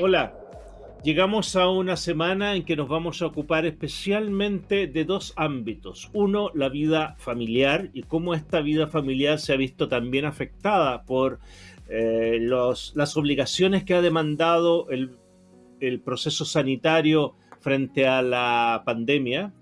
Hola, llegamos a una semana en que nos vamos a ocupar especialmente de dos ámbitos. Uno, la vida familiar y cómo esta vida familiar se ha visto también afectada por eh, las obligaciones que ha demandado el, el proceso sanitario frente a la pandemia.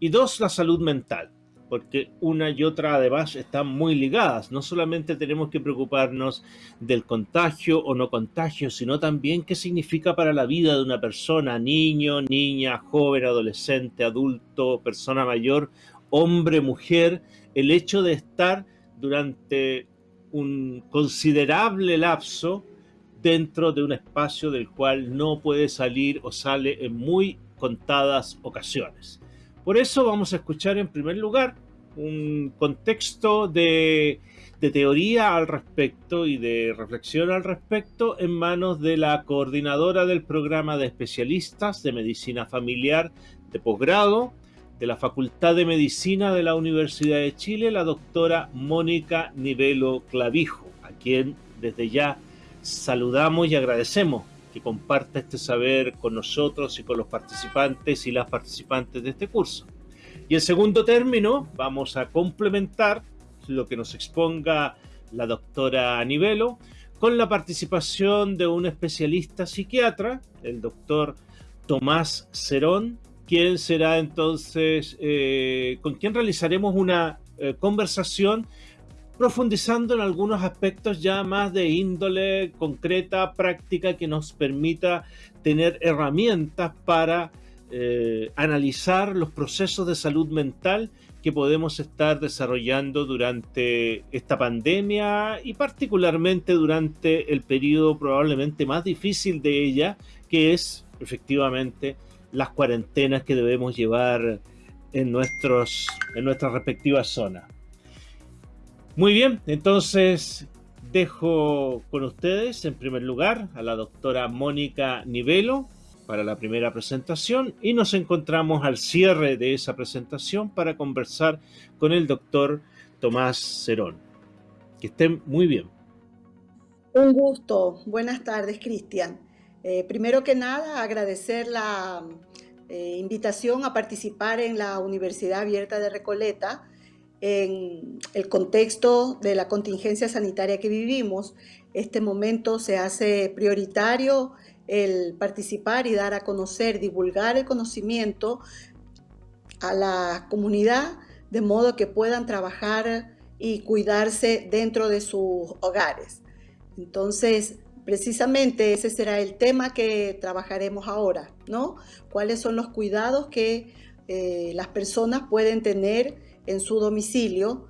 Y dos, la salud mental porque una y otra además están muy ligadas. No solamente tenemos que preocuparnos del contagio o no contagio, sino también qué significa para la vida de una persona, niño, niña, joven, adolescente, adulto, persona mayor, hombre, mujer, el hecho de estar durante un considerable lapso dentro de un espacio del cual no puede salir o sale en muy contadas ocasiones. Por eso vamos a escuchar en primer lugar un contexto de, teoría al respecto y de reflexión al respecto en manos de la coordinadora del programa de especialistas de medicina familiar de posgrado de la Facultad de Medicina de la Universidad de Chile, la doctora Mónica Nivelo Clavijo, a quien desde ya saludamos y agradecemos que comparta este saber con nosotros y con los participantes y las participantes de este curso. Y en segundo término, vamos a complementar lo que nos exponga la doctora Nivelo con la participación de un especialista psiquiatra, el doctor Tomás Cerón, quien será entonces, eh, con quien realizaremos una eh, conversación profundizando en algunos aspectos ya más de índole concreta, práctica, que nos permita tener herramientas para eh, analizar los procesos de salud mental que podemos estar desarrollando durante esta pandemia y particularmente durante el periodo probablemente más difícil de ella, que es efectivamente las cuarentenas que debemos llevar en, nuestros, en nuestras respectivas zonas. Muy bien, entonces dejo con ustedes en primer lugar a la doctora Mónica Nivelo para la primera presentación y nos encontramos al cierre de esa presentación para conversar con el doctor Tomás Cerón. Que estén muy bien. Un gusto. Buenas tardes, Cristian. Eh, primero que nada, agradecer la eh, invitación a participar en la Universidad Abierta de Recoleta en el contexto de la contingencia sanitaria que vivimos, este momento se hace prioritario el participar y dar a conocer, divulgar el conocimiento a la comunidad de modo que puedan trabajar y cuidarse dentro de sus hogares. Entonces, precisamente ese será el tema que trabajaremos ahora, ¿no? ¿Cuáles son los cuidados que eh, las personas pueden tener en su domicilio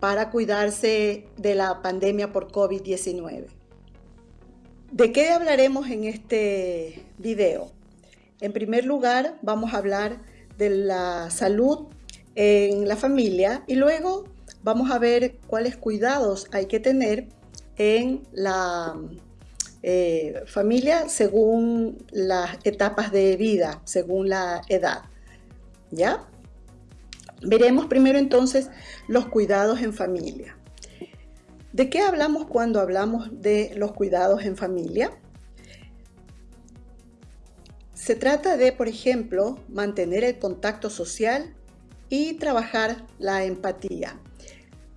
para cuidarse de la pandemia por COVID-19. ¿De qué hablaremos en este video? En primer lugar, vamos a hablar de la salud en la familia y luego vamos a ver cuáles cuidados hay que tener en la eh, familia según las etapas de vida, según la edad. ¿Ya? Veremos primero entonces los cuidados en familia. ¿De qué hablamos cuando hablamos de los cuidados en familia? Se trata de, por ejemplo, mantener el contacto social y trabajar la empatía.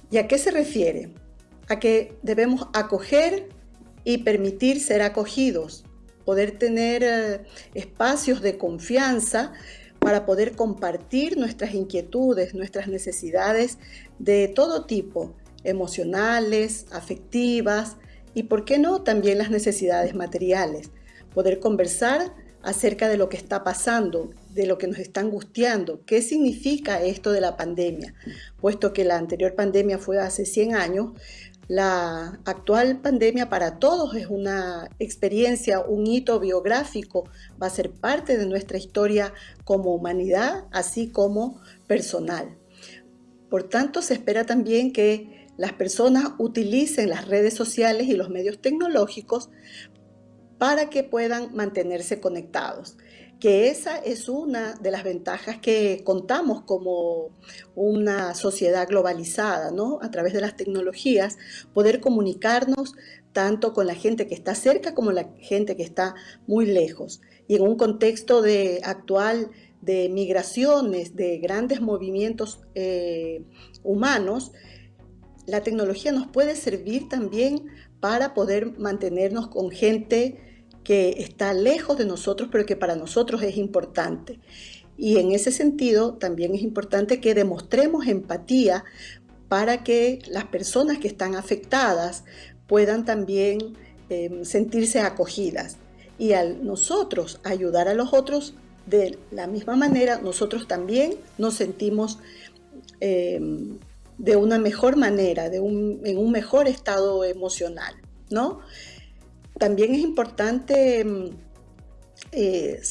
¿Y a qué se refiere? A que debemos acoger y permitir ser acogidos, poder tener eh, espacios de confianza para poder compartir nuestras inquietudes, nuestras necesidades de todo tipo, emocionales, afectivas y, por qué no, también las necesidades materiales. Poder conversar acerca de lo que está pasando, de lo que nos está angustiando, qué significa esto de la pandemia, puesto que la anterior pandemia fue hace 100 años, la actual pandemia para todos es una experiencia, un hito biográfico, va a ser parte de nuestra historia como humanidad, así como personal. Por tanto, se espera también que las personas utilicen las redes sociales y los medios tecnológicos para que puedan mantenerse conectados. Que esa es una de las ventajas que contamos como una sociedad globalizada, ¿no? A través de las tecnologías, poder comunicarnos tanto con la gente que está cerca como la gente que está muy lejos. Y en un contexto de actual de migraciones, de grandes movimientos eh, humanos, la tecnología nos puede servir también para poder mantenernos con gente que está lejos de nosotros, pero que para nosotros es importante. Y en ese sentido también es importante que demostremos empatía para que las personas que están afectadas puedan también em, sentirse acogidas. Y al nosotros ayudar a los otros, de la misma manera, nosotros también nos sentimos em, de una mejor manera, en un mejor estado emocional, ¿no? También es importante mm, eh,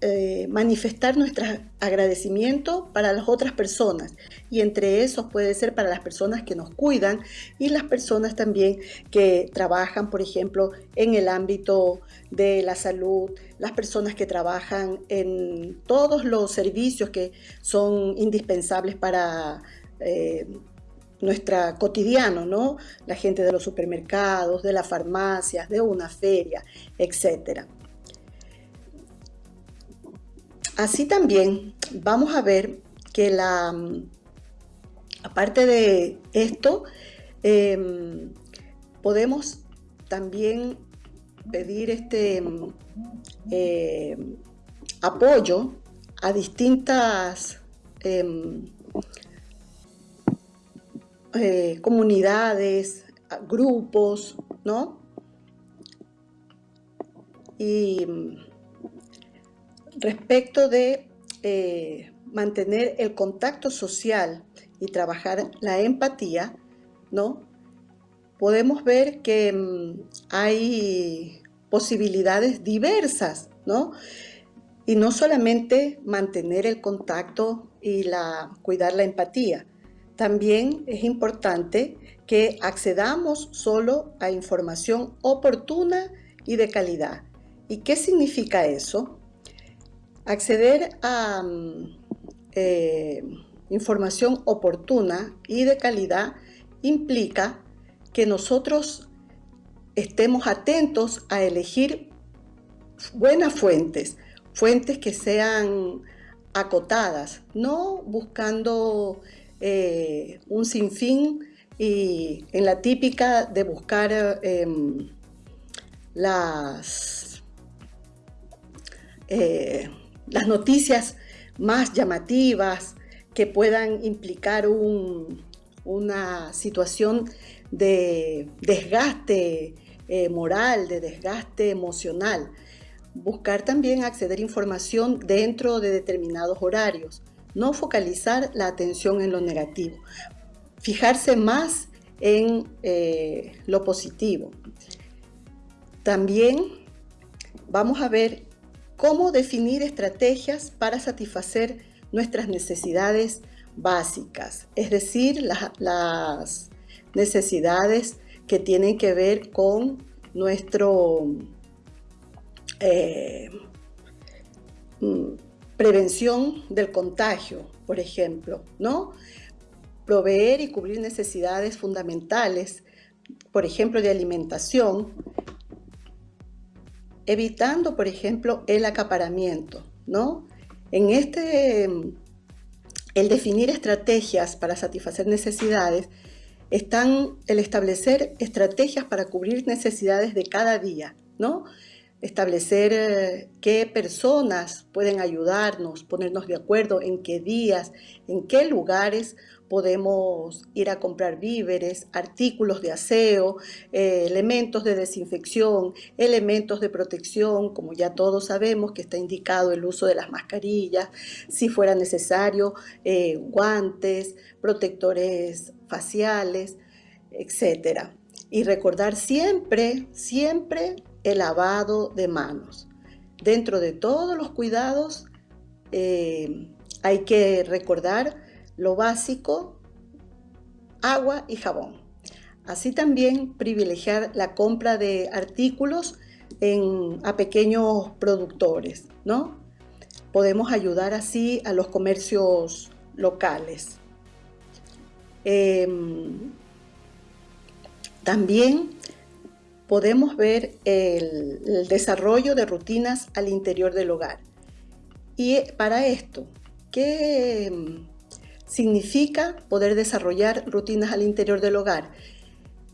eh, manifestar nuestro agradecimiento para las otras personas. Y entre esos puede ser para las personas que nos cuidan y las personas también que trabajan, por ejemplo, en el ámbito de la salud, las personas que trabajan en todos los servicios que son indispensables para eh, nuestra cotidiano, ¿no? La gente de los supermercados, de las farmacias, de una feria, etc. Así también vamos a ver que la, aparte de esto, em, podemos también pedir este eh, apoyo a distintas em, eh, comunidades, grupos, ¿no? Y mm, respecto de eh, mantener el contacto social y trabajar la empatía, ¿no? Podemos ver que mm, hay posibilidades diversas, ¿no? Y no solamente mantener el contacto y la, cuidar la empatía, también es importante que accedamos solo a información oportuna y de calidad. ¿Y qué significa eso? Acceder a mm, eh, información oportuna y de calidad implica que nosotros estemos atentos a elegir buenas fuentes, fuentes que sean acotadas, no buscando eh, un sinfín y en la típica de buscar em, las, eh, las noticias más llamativas que puedan implicar una situación de desgaste eh, moral, de desgaste emocional. Buscar también acceder a información dentro de determinados horarios no focalizar la atención en lo negativo, fijarse más en eh, lo positivo. También vamos a ver cómo definir estrategias para satisfacer nuestras necesidades básicas, es decir, las necesidades que tienen que ver con nuestro eh, mm, prevención del contagio, por ejemplo, ¿no? Proveer y cubrir necesidades fundamentales, por ejemplo, de alimentación, evitando, por ejemplo, el acaparamiento, ¿no? En este, el definir estrategias para satisfacer necesidades, están el establecer estrategias para cubrir necesidades de cada día, ¿no? Establecer eh, qué personas pueden ayudarnos, ponernos de acuerdo en qué días, en qué lugares podemos ir a comprar víveres, artículos de aseo, eh, elementos de desinfección, elementos de protección, como ya todos sabemos que está indicado el uso de las mascarillas, si fuera necesario, eh, guantes, protectores faciales, etc. Y recordar siempre, siempre el lavado de manos. Dentro de todos los cuidados eh, hay que recordar lo básico, agua y jabón. Así también privilegiar la compra de artículos a pequeños productores, ¿no? podemos ayudar así a los comercios locales. Em, también podemos ver el, desarrollo de rutinas al interior del hogar. Y para esto, ¿qué em, significa poder desarrollar rutinas al interior del hogar?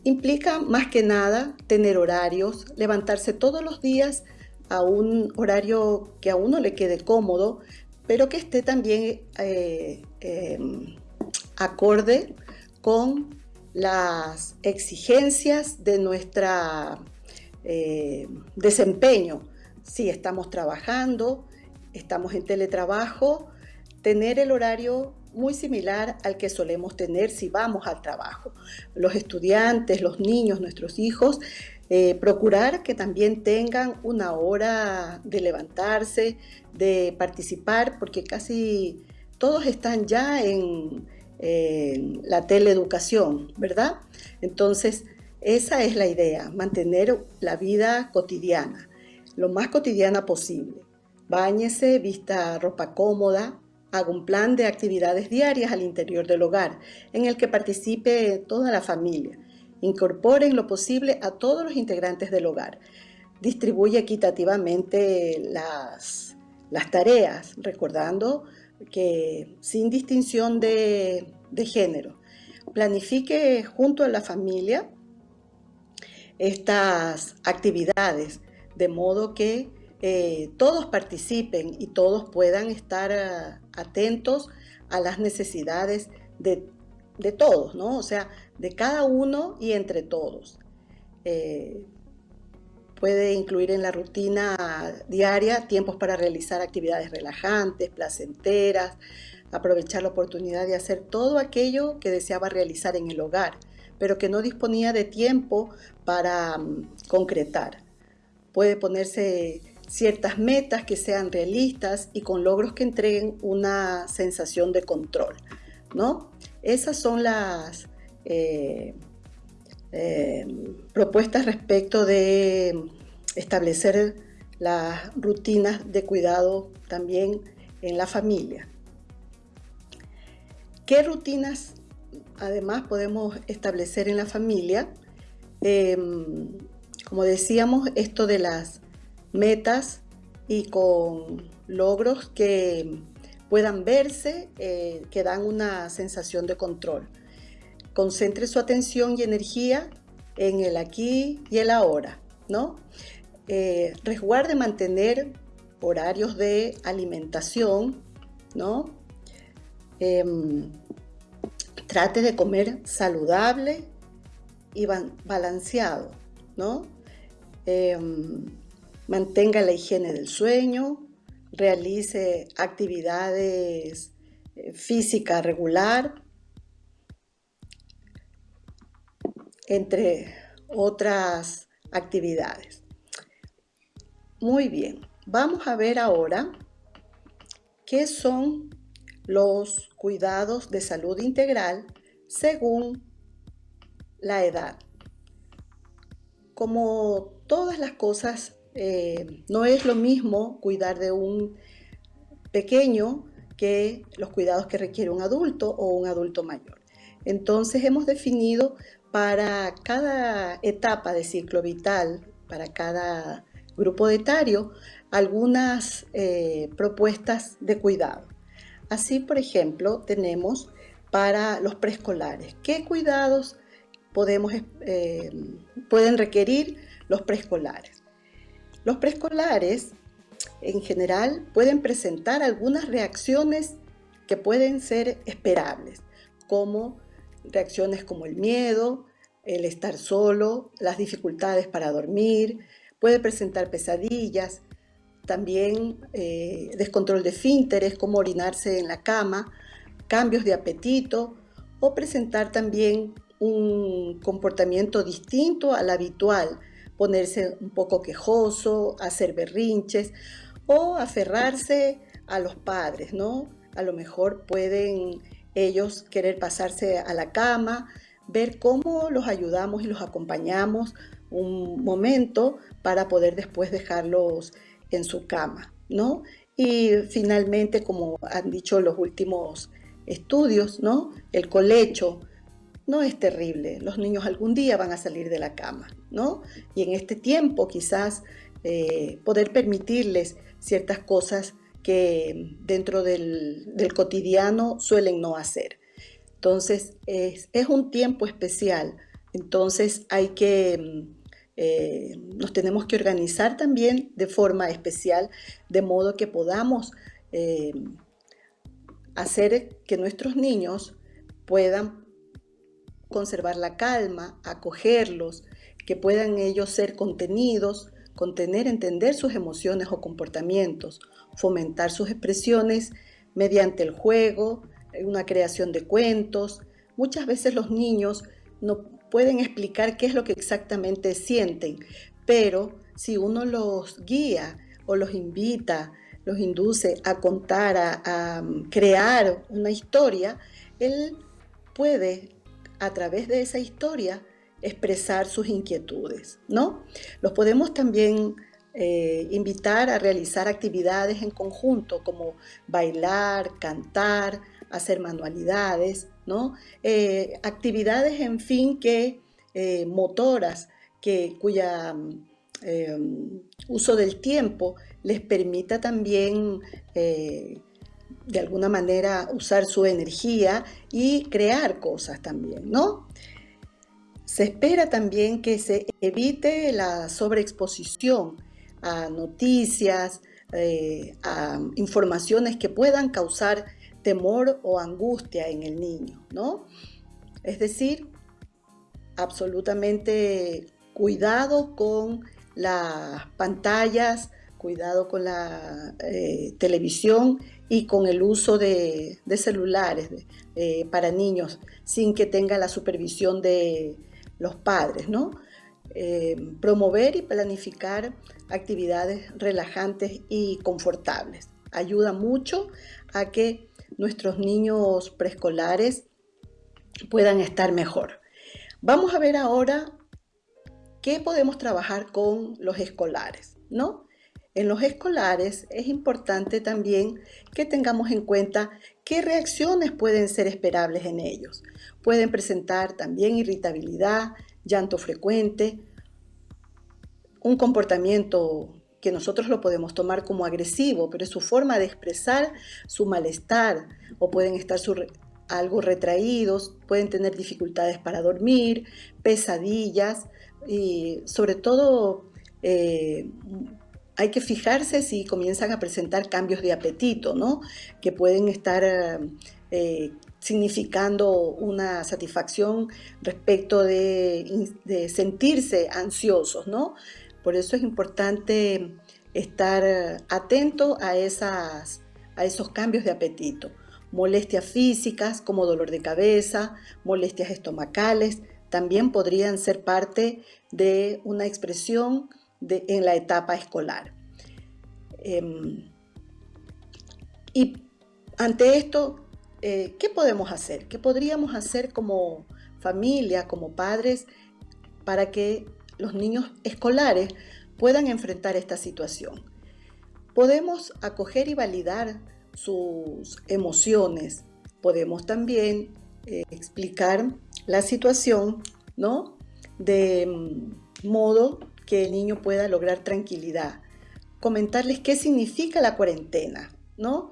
Implica más que nada tener horarios, levantarse todos los días a un horario que a uno le quede cómodo, pero que esté también eh, em, acorde con las exigencias de nuestro eh, desempeño. Si estamos trabajando, estamos en teletrabajo, tener el horario muy similar al que solemos tener si vamos al trabajo. Los estudiantes, los niños, nuestros hijos, eh, procurar que también tengan una hora de levantarse, de participar, porque casi todos están ya en, la teleeducación, ¿verdad? Entonces, esa es la idea, mantener la vida cotidiana, lo más cotidiana posible. Báñese, vista ropa cómoda, haga un plan de actividades diarias al interior del hogar, en el que participe toda la familia. Incorpore en lo posible a todos los integrantes del hogar. Distribuye equitativamente las, las tareas, recordando que sin distinción de, género, planifique junto a la familia estas actividades, de modo que eh, todos participen y todos puedan estar eh, atentos a las necesidades de, todos, ¿no? O sea, de cada uno y entre todos. Eh, Puede incluir en la rutina diaria tiempos para realizar actividades relajantes, placenteras, aprovechar la oportunidad de hacer todo aquello que deseaba realizar en el hogar, pero que no disponía de tiempo para mm, concretar. Puede ponerse ciertas metas que sean realistas y con logros que entreguen una sensación de control. ¿no? Esas son las eh, eh, propuestas respecto de establecer las rutinas de cuidado también en la familia. ¿Qué rutinas además podemos establecer en la familia? Em, como decíamos, esto de las metas y con logros que puedan verse, eh, que dan una sensación de control. Concentre su atención y energía en el aquí y el ahora, ¿no? Eh, resguarde mantener horarios de alimentación, ¿no? Em, trate de comer saludable y balanceado, ¿no? Em, mantenga la higiene del sueño, realice actividades eh, física regular, entre otras actividades. Muy bien, vamos a ver ahora qué son los cuidados de salud integral según la edad. Como todas las cosas, eh, no es lo mismo cuidar de un pequeño que los cuidados que requiere un adulto o un adulto mayor. Entonces hemos definido para cada etapa de ciclo vital, para cada grupo etario, algunas eh, propuestas de cuidado. Así, por ejemplo, tenemos para los preescolares. ¿Qué cuidados podemos, eh, pueden requerir los preescolares? Los preescolares, en general, pueden presentar algunas reacciones que pueden ser esperables, como reacciones como el miedo, el estar solo, las dificultades para dormir, puede presentar pesadillas, también eh, descontrol de fínteres, como orinarse en la cama, cambios de apetito o presentar también un comportamiento distinto al habitual, ponerse un poco quejoso, hacer berrinches o aferrarse a los padres, ¿no? A lo mejor pueden ellos querer pasarse a la cama, ver cómo los ayudamos y los acompañamos un momento para poder después dejarlos en su cama, ¿no? Y finalmente, como han dicho los últimos estudios, ¿no? El colecho no es terrible. Los niños algún día van a salir de la cama, ¿no? Y en este tiempo quizás eh, poder permitirles ciertas cosas que dentro del, cotidiano suelen no hacer. Entonces, es, un tiempo especial. Entonces, hay que, eh, nos tenemos que organizar también de forma especial, de modo que podamos eh, hacer que nuestros niños puedan conservar la calma, acogerlos, que puedan ellos ser contenidos, contener, entender sus emociones o comportamientos, fomentar sus expresiones mediante el juego, una creación de cuentos. Muchas veces los niños no pueden explicar qué es lo que exactamente sienten, pero si uno los guía o los invita los induce a contar, a, mm, crear una historia, él puede a través de esa historia expresar sus inquietudes, ¿no? Los podemos también eh, invitar a realizar actividades en conjunto como bailar, cantar, hacer manualidades, ¿no? Eh, actividades, en fin, que eh, motoras, que, cuya uso del tiempo les permita también de alguna manera usar su energía y crear cosas también, ¿no? Se espera también que se evite la sobreexposición a noticias, eh, a informaciones que puedan causar temor o angustia en el niño, ¿no? Es decir, absolutamente cuidado con las pantallas, cuidado con la eh, televisión y con el uso de, celulares eh, para niños sin que tenga la supervisión de los padres, ¿no? Eh, promover y planificar actividades relajantes y confortables. Ayuda mucho a que nuestros niños preescolares puedan estar mejor. Vamos a ver ahora qué podemos trabajar con los escolares, ¿no? En los escolares es importante también que tengamos en cuenta qué reacciones pueden ser esperables en ellos. Pueden presentar también irritabilidad, llanto frecuente, un comportamiento que nosotros lo podemos tomar como agresivo, pero es su forma de expresar su malestar o pueden estar algo retraídos, pueden tener dificultades para dormir, pesadillas y sobre todo eh, hay que fijarse si comienzan a presentar cambios de apetito, ¿no? Que pueden estar eh, significando una satisfacción respecto de, sentirse ansiosos, ¿no? Por eso es importante estar atento a, esas, a esos cambios de apetito. Molestias físicas como dolor de cabeza, molestias estomacales, también podrían ser parte de una expresión en la etapa escolar. Em, y ante esto, eh, ¿qué podemos hacer? ¿Qué podríamos hacer como familia, como padres, para que los niños escolares puedan enfrentar esta situación? Podemos acoger y validar sus emociones. Podemos también eh, explicar la situación, ¿no? De mm, modo que el niño pueda lograr tranquilidad. Comentarles qué significa la cuarentena, ¿no?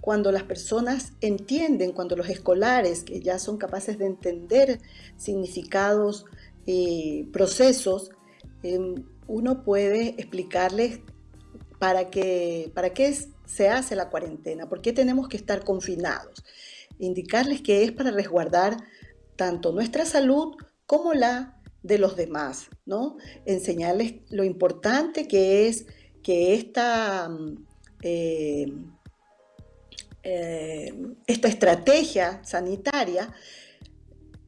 Cuando las personas entienden, cuando los escolares que ya son capaces de entender significados y procesos, em, uno puede explicarles para qué, para qué se hace la cuarentena, por qué tenemos que estar confinados. Indicarles que es para resguardar tanto nuestra salud como la de los demás, ¿no? Enseñarles lo importante que es que esta, mm, eh, eh, esta estrategia sanitaria,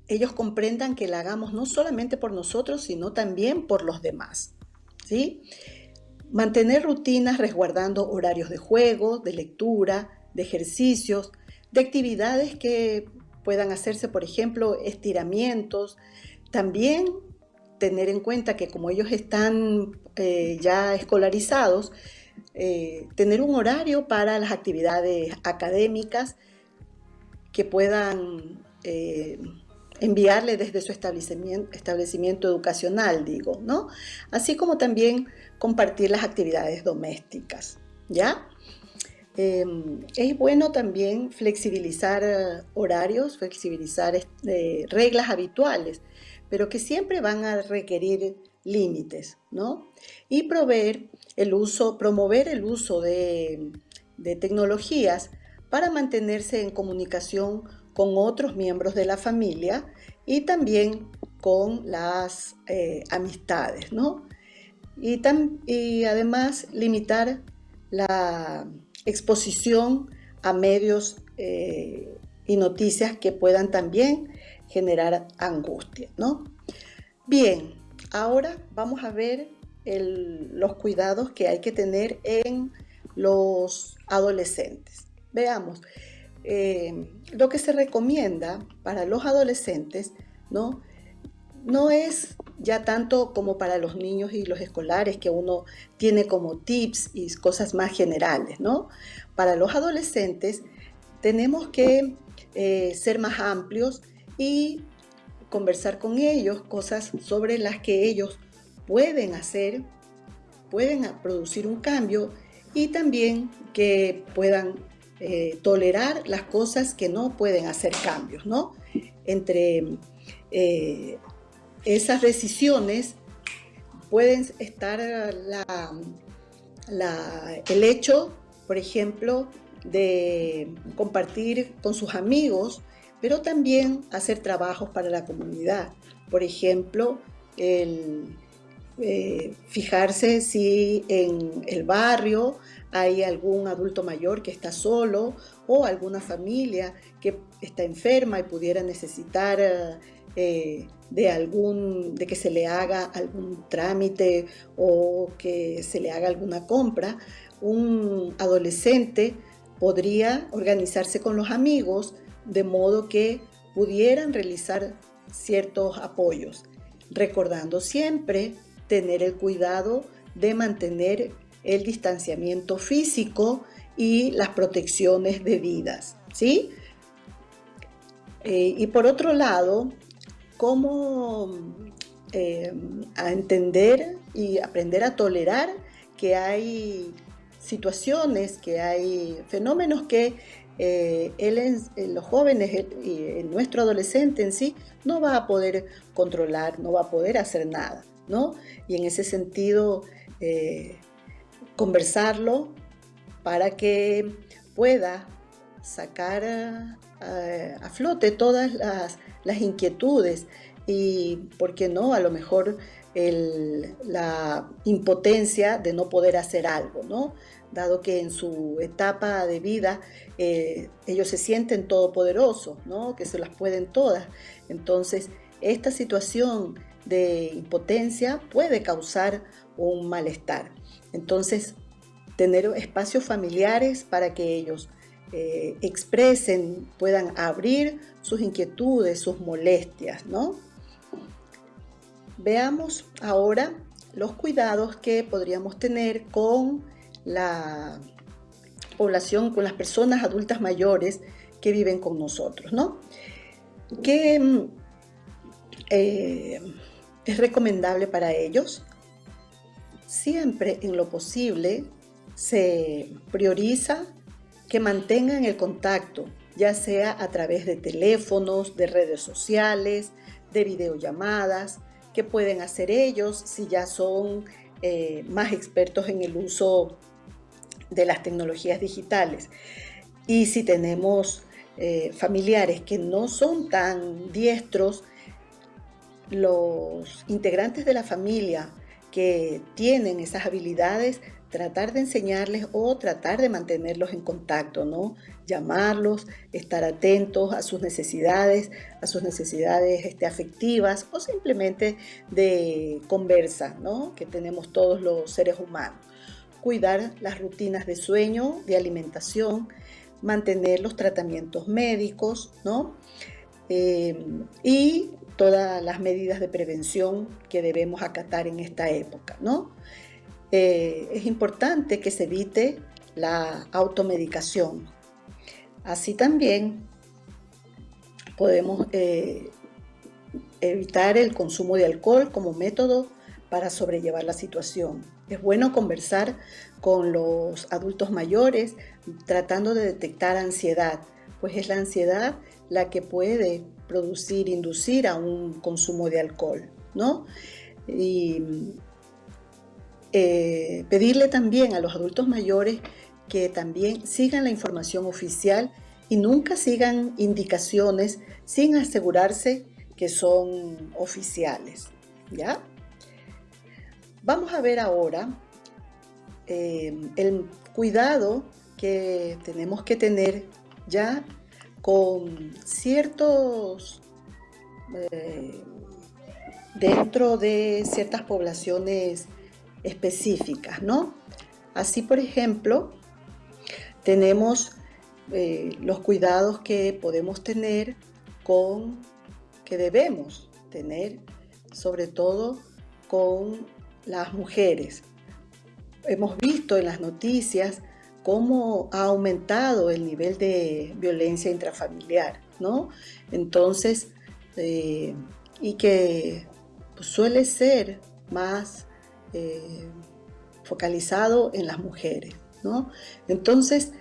ellos comprendan que la hagamos no solamente por nosotros, sino también por los demás, ¿sí? Mantener rutinas resguardando horarios de juego, de lectura, de ejercicios, de actividades que puedan hacerse, por ejemplo, estiramientos, también tener en cuenta que como ellos están eh, ya escolarizados, eh, tener un horario para las actividades académicas que puedan eh, enviarle desde su establecimiento, establecimiento educacional, digo, ¿no? Así como también compartir las actividades domésticas, ¿ya? Em, es bueno también flexibilizar horarios, flexibilizar reglas habituales, pero que siempre van a requerir límites, ¿no? Y proveer el uso, promover el uso de, tecnologías para mantenerse en comunicación con otros miembros de la familia y también con las eh, amistades, ¿no? Y, además limitar la exposición a medios eh, y noticias que puedan también generar angustia, ¿no? Bien, ahora vamos a ver los cuidados que hay que tener en los adolescentes. Veamos, eh, lo que se recomienda para los adolescentes, ¿no? No es ya tanto como para los niños y los escolares, que uno tiene como tips y cosas más generales, ¿no? Para los adolescentes tenemos que eh, ser más amplios y conversar con ellos cosas sobre las que ellos pueden hacer, pueden producir un cambio y también que puedan eh, tolerar las cosas que no pueden hacer cambios, ¿no? Entre eh, esas decisiones pueden estar el hecho, por ejemplo, de compartir con sus amigos, pero también hacer trabajos para la comunidad. Por ejemplo, eh, fijarse si en el barrio hay algún adulto mayor que está solo o alguna familia que está enferma y pudiera necesitar eh, de, algún, de que se le haga algún trámite o que se le haga alguna compra, un adolescente podría organizarse con los amigos de modo que pudieran realizar ciertos apoyos, recordando siempre tener el cuidado de mantener el distanciamiento físico y las protecciones debidas, ¿sí? Eh, y por otro lado, cómo eh, a entender y aprender a tolerar que hay situaciones, que hay fenómenos que eh, él en, los jóvenes y en nuestro adolescente en sí no va a poder controlar, no va a poder hacer nada, ¿no? Y en ese sentido, eh, conversarlo para que pueda sacar a flote todas las las inquietudes y, ¿por qué no? A lo mejor la impotencia de no poder hacer algo, ¿no? Dado que en su etapa de vida eh, ellos se sienten todopoderosos, ¿no? Que se las pueden todas. Entonces, esta situación de impotencia puede causar un malestar. Entonces, tener espacios familiares para que ellos eh, expresen, puedan abrir sus inquietudes, sus molestias, ¿no? Veamos ahora los cuidados que podríamos tener con la población, con las personas adultas mayores que viven con nosotros, ¿no? ¿Qué eh, es recomendable para ellos? Siempre en lo posible se prioriza que mantengan el contacto, ya sea a través de teléfonos, de redes sociales, de videollamadas, que pueden hacer ellos si ya son eh, más expertos en el uso de las tecnologías digitales. Y si tenemos eh, familiares que no son tan diestros, los integrantes de la familia que tienen esas habilidades tratar de enseñarles o tratar de mantenerlos en contacto, ¿no? Llamarlos, estar atentos a sus necesidades, a sus necesidades este, afectivas o simplemente de conversa, ¿no? Que tenemos todos los seres humanos. Cuidar las rutinas de sueño, de alimentación, mantener los tratamientos médicos, ¿no? Eh, y todas las medidas de prevención que debemos acatar en esta época, ¿no? eh, es importante que se evite la automedicación. Así también podemos eh, evitar el consumo de alcohol como método para sobrellevar la situación. Es bueno conversar con los adultos mayores tratando de detectar ansiedad, pues es la ansiedad la que puede producir, inducir a un consumo de alcohol, ¿no? Y eh, pedirle también a los adultos mayores que también sigan la información oficial y nunca sigan indicaciones sin asegurarse que son oficiales. ¿Ya? Vamos a ver ahora eh, el cuidado que tenemos que tener ya con ciertos, eh, dentro de ciertas poblaciones específicas, ¿no? Así, por ejemplo, tenemos eh, los cuidados que podemos tener con, que debemos tener, sobre todo con las mujeres. Hemos visto en las noticias cómo ha aumentado el nivel de violencia intrafamiliar, ¿no? Entonces, eh, y que suele ser más eh, focalizado en las mujeres, ¿no? Entonces,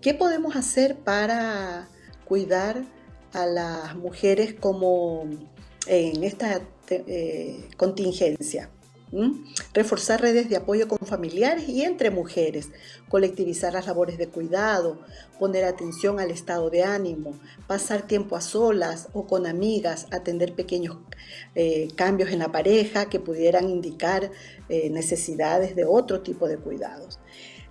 ¿qué podemos hacer para cuidar a las mujeres como en esta eh, contingencia? Reforzar redes de apoyo con familiares y entre mujeres, colectivizar las labores de cuidado, poner atención al estado de ánimo, pasar tiempo a solas o con amigas, atender pequeños eh, cambios en la pareja que pudieran indicar eh, necesidades de otro tipo de cuidados.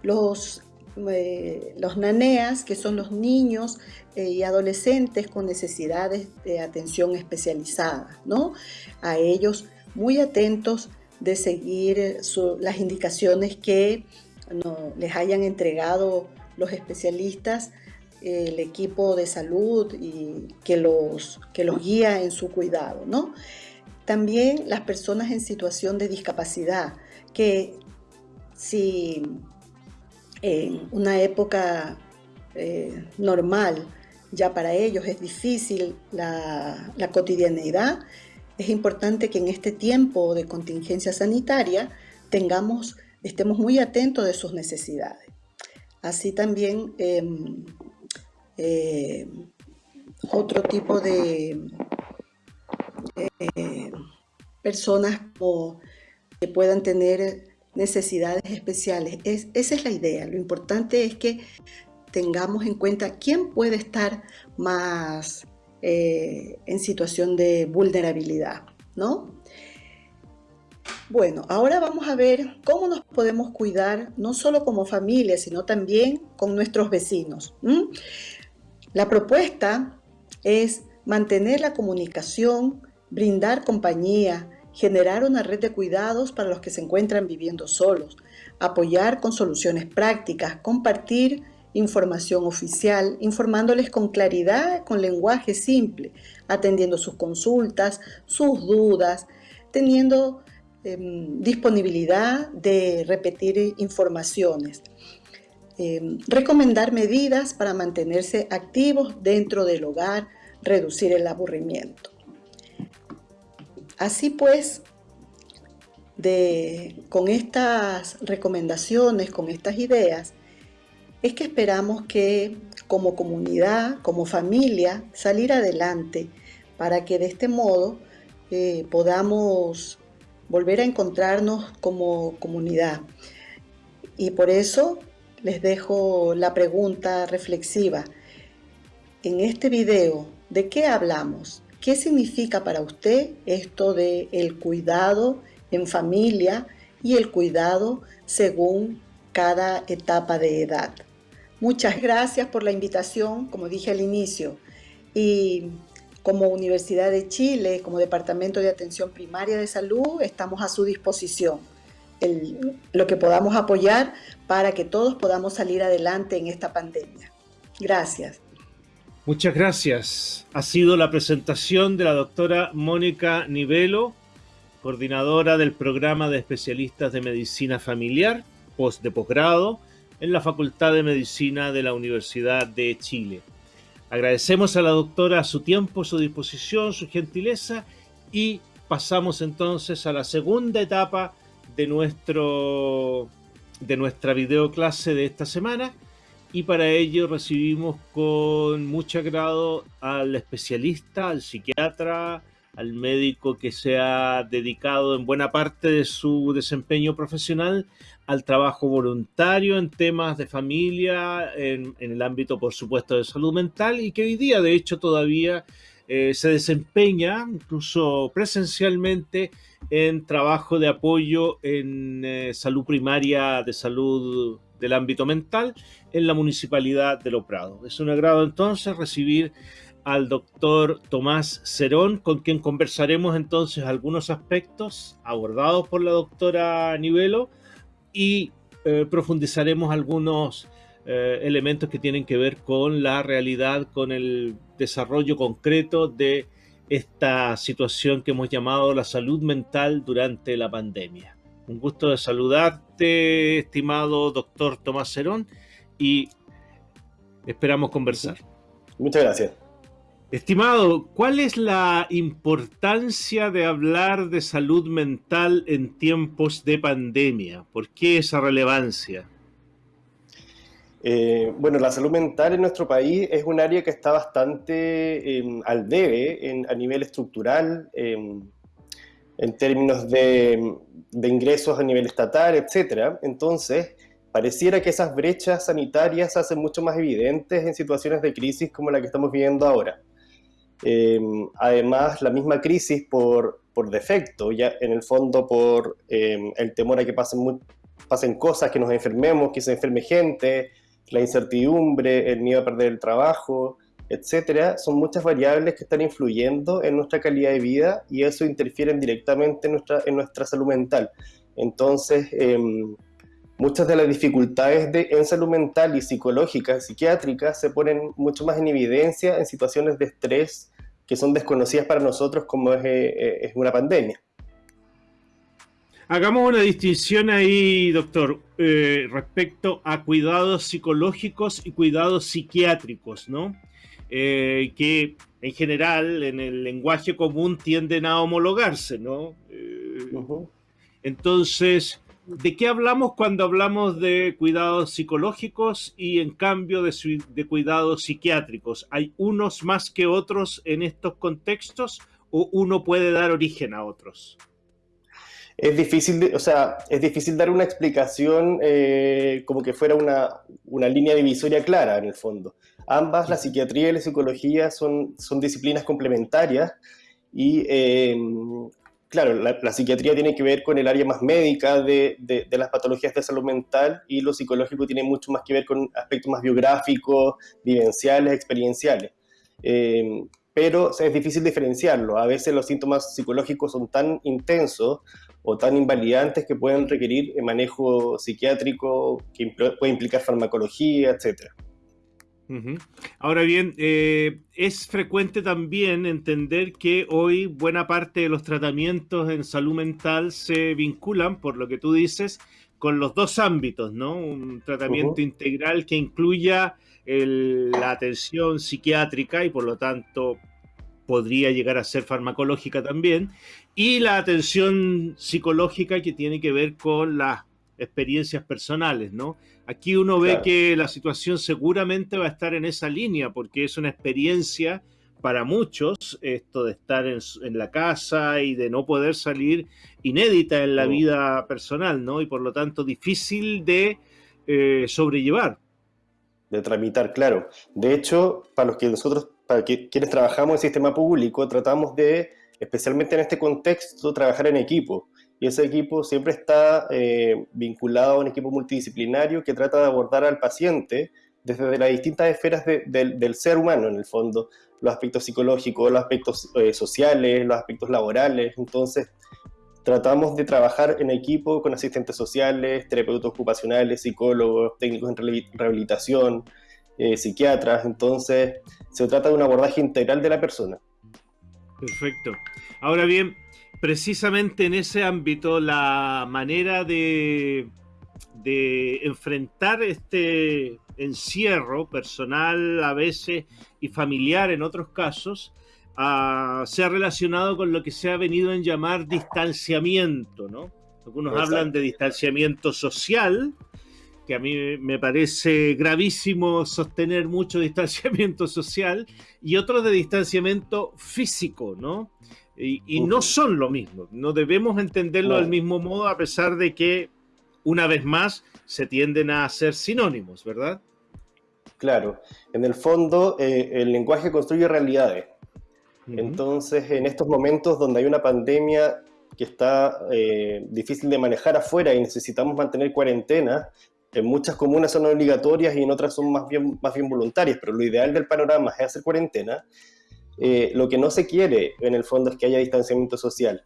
Los, eh, los naneas, que son los niños y adolescentes con necesidades de atención especializada, ¿no? A ellos muy atentos de seguir las indicaciones que les hayan entregado los especialistas, el equipo de salud y que los, que los guía en su cuidado. ¿no? También las personas en situación de discapacidad, que si en una época eh, normal ya para ellos es difícil la, la cotidianeidad, es importante que en este tiempo de contingencia sanitaria tengamos, estemos muy atentos de sus necesidades. Así también em, eh, otro tipo de eh, personas que puedan tener necesidades especiales. esa es la idea. Lo importante es que tengamos en cuenta quién puede estar más eh, en situación de vulnerabilidad, ¿no? Bueno, ahora vamos a ver cómo nos podemos cuidar, no solo como familia, sino también con nuestros vecinos. La propuesta es mantener la comunicación, brindar compañía, generar una red de cuidados para los que se encuentran viviendo solos, apoyar con soluciones prácticas, compartir información oficial, informándoles con claridad, con lenguaje simple, atendiendo sus consultas, sus dudas, teniendo em, disponibilidad de repetir informaciones. Em, recomendar medidas para mantenerse activos dentro del hogar, reducir el aburrimiento. Así pues, con estas recomendaciones, con estas ideas, es que esperamos que como comunidad, como familia, salir adelante para que de este modo eh, podamos volver a encontrarnos como comunidad. Y por eso les dejo la pregunta reflexiva. En este video, ¿de qué hablamos? ¿Qué significa para usted esto de el cuidado en familia y el cuidado según cada etapa de edad? Muchas gracias por la invitación, como dije al inicio. Y como Universidad de Chile, como Departamento de Atención Primaria de Salud, estamos a su disposición. lo que podamos apoyar para que todos podamos salir adelante en esta pandemia. Gracias. Muchas gracias. Ha sido la presentación de la doctora Mónica Nivelo, coordinadora del programa de especialistas de medicina familiar, post de posgrado, en la Facultad de Medicina de la Universidad de Chile. Agradecemos a la doctora su tiempo, su disposición, su gentileza y pasamos entonces a la segunda etapa de, nuestro, de nuestra videoclase de esta semana y para ello recibimos con mucho agrado al especialista, al psiquiatra, al médico que se ha dedicado en buena parte de su desempeño profesional al trabajo voluntario en temas de familia, en, el ámbito, por supuesto, de salud mental y que hoy día, de hecho, todavía eh, se desempeña, incluso presencialmente, en trabajo de apoyo en eh, salud primaria, de salud del ámbito mental, en la Municipalidad de Lo Prado. Es un agrado entonces recibir al doctor Tomás Cerón, con quien conversaremos entonces algunos aspectos abordados por la doctora Nivelo y eh, profundizaremos algunos eh, elementos que tienen que ver con la realidad, con el desarrollo concreto de esta situación que hemos llamado la salud mental durante la pandemia. Un gusto de saludarte, estimado doctor Tomás Cerón, y esperamos conversar. Muchas gracias. Estimado, ¿cuál es la importancia de hablar de salud mental en tiempos de pandemia? ¿Por qué esa relevancia? Eh, bueno, la salud mental en nuestro país es un área que está bastante em, al debe a nivel estructural, em, en términos de, de, ingresos a nivel estatal, etc. Entonces, pareciera que esas brechas sanitarias se hacen mucho más evidentes en situaciones de crisis como la que estamos viviendo ahora. Em, además, la misma crisis por, por, defecto, ya en el fondo por em, el temor a que pasen, pasen cosas, que nos enfermemos, que se enferme gente, la incertidumbre, el miedo a perder el trabajo, etcétera, son muchas variables que están influyendo en nuestra calidad de vida y eso interfiere directamente en nuestra, en nuestra salud mental. Entonces, em, muchas de las dificultades de, en salud mental y psicológica, psiquiátrica, se ponen mucho más en evidencia en situaciones de estrés que son desconocidas para nosotros como es, eh, eh, es una pandemia. Hagamos una distinción ahí, doctor, eh, respecto a cuidados psicológicos y cuidados psiquiátricos, ¿no? que en general en el lenguaje común tienden a homologarse, ¿no? Entonces, ¿De qué hablamos cuando hablamos de cuidados psicológicos y en cambio de, cuidados psiquiátricos? ¿Hay unos más que otros en estos contextos o uno puede dar origen a otros? Es difícil, o sea, es difícil dar una explicación eh, como que fuera una, línea divisoria clara en el fondo. Ambas, la psiquiatría y la psicología, son, son disciplinas complementarias y eh, claro, la, psiquiatría tiene que ver con el área más médica de, las patologías de salud mental y lo psicológico tiene mucho más que ver con aspectos más biográficos, vivenciales, experienciales. Eh, pero es difícil diferenciarlo. A veces los síntomas psicológicos son tan intensos o tan invalidantes que pueden requerir manejo psiquiátrico que puede implicar farmacología, etcétera. Ahora bien, eh, es frecuente también entender que hoy buena parte de los tratamientos en salud mental se vinculan, por lo que tú dices, con los dos ámbitos, ¿no? Un tratamiento integral que incluya la atención psiquiátrica y por lo tanto podría llegar a ser farmacológica también, y la atención psicológica que tiene que ver con las experiencias personales, ¿no? Aquí uno ve que la situación seguramente va a estar en esa línea, porque es una experiencia para muchos, esto de estar en, la casa y de no poder salir, inédita en la vida personal, ¿no? Y por lo tanto difícil de eh, sobrellevar. De tramitar, claro. De hecho, para los que nosotros, para quienes trabajamos en sistema público, tratamos de, especialmente en este contexto, trabajar en equipo y ese equipo siempre está eh, vinculado a un equipo multidisciplinario que trata de abordar al paciente desde las distintas esferas del ser humano, en el fondo, los aspectos psicológicos, los aspectos eh, sociales, los aspectos laborales. Entonces, tratamos de trabajar en equipo con asistentes sociales, terapeutas ocupacionales, psicólogos, técnicos en rehabilitación, eh, psiquiatras. Entonces, se trata de un abordaje integral de la persona. Perfecto. Ahora bien, precisamente en ese ámbito la manera de, de enfrentar este encierro personal a veces y familiar en otros casos ah, se ha relacionado con lo que se ha venido en llamar distanciamiento, ¿no? Algunos hablan de distanciamiento social, que a mí me parece gravísimo sostener mucho distanciamiento social, y otros de distanciamiento físico, ¿no? Y, no son lo mismo, no debemos entenderlo del mismo modo a pesar de que, una vez más, se tienden a ser sinónimos, ¿verdad? Claro, en el fondo eh, el lenguaje construye realidades. Entonces, en estos momentos donde hay una pandemia que está eh, difícil de manejar afuera y necesitamos mantener cuarentena, en muchas comunas son obligatorias y en otras son más bien, más bien voluntarias, pero lo ideal del panorama es hacer cuarentena. Eh, lo que no se quiere en el fondo es que haya distanciamiento social.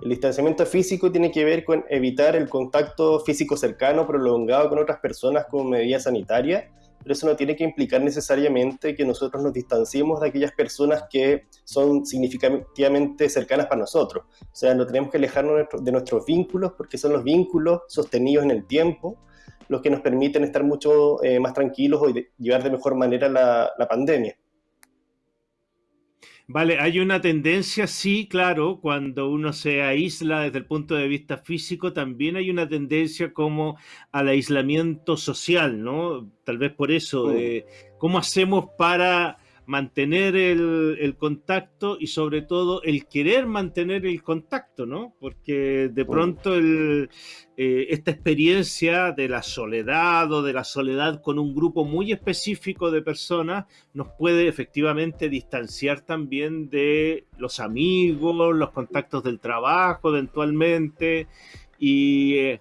El distanciamiento físico tiene que ver con evitar el contacto físico cercano prolongado con otras personas como medida sanitaria, pero eso no tiene que implicar necesariamente que nosotros nos distanciemos de aquellas personas que son significativamente cercanas para nosotros. O sea, no tenemos que alejarnos de nuestros vínculos porque son los vínculos sostenidos en el tiempo los que nos permiten estar mucho eh, más tranquilos y llevar de mejor manera la pandemia. Vale, hay una tendencia, sí, claro, cuando uno se aísla desde el punto de vista físico, también hay una tendencia como al aislamiento social, ¿no? Tal vez por eso, mm. de ¿cómo hacemos para mantener el, contacto y sobre todo el querer mantener el contacto, ¿no? Porque de pronto el, eh, esta experiencia de la soledad o de la soledad con un grupo muy específico de personas nos puede efectivamente distanciar también de los amigos, los contactos del trabajo eventualmente. ¿Y eh,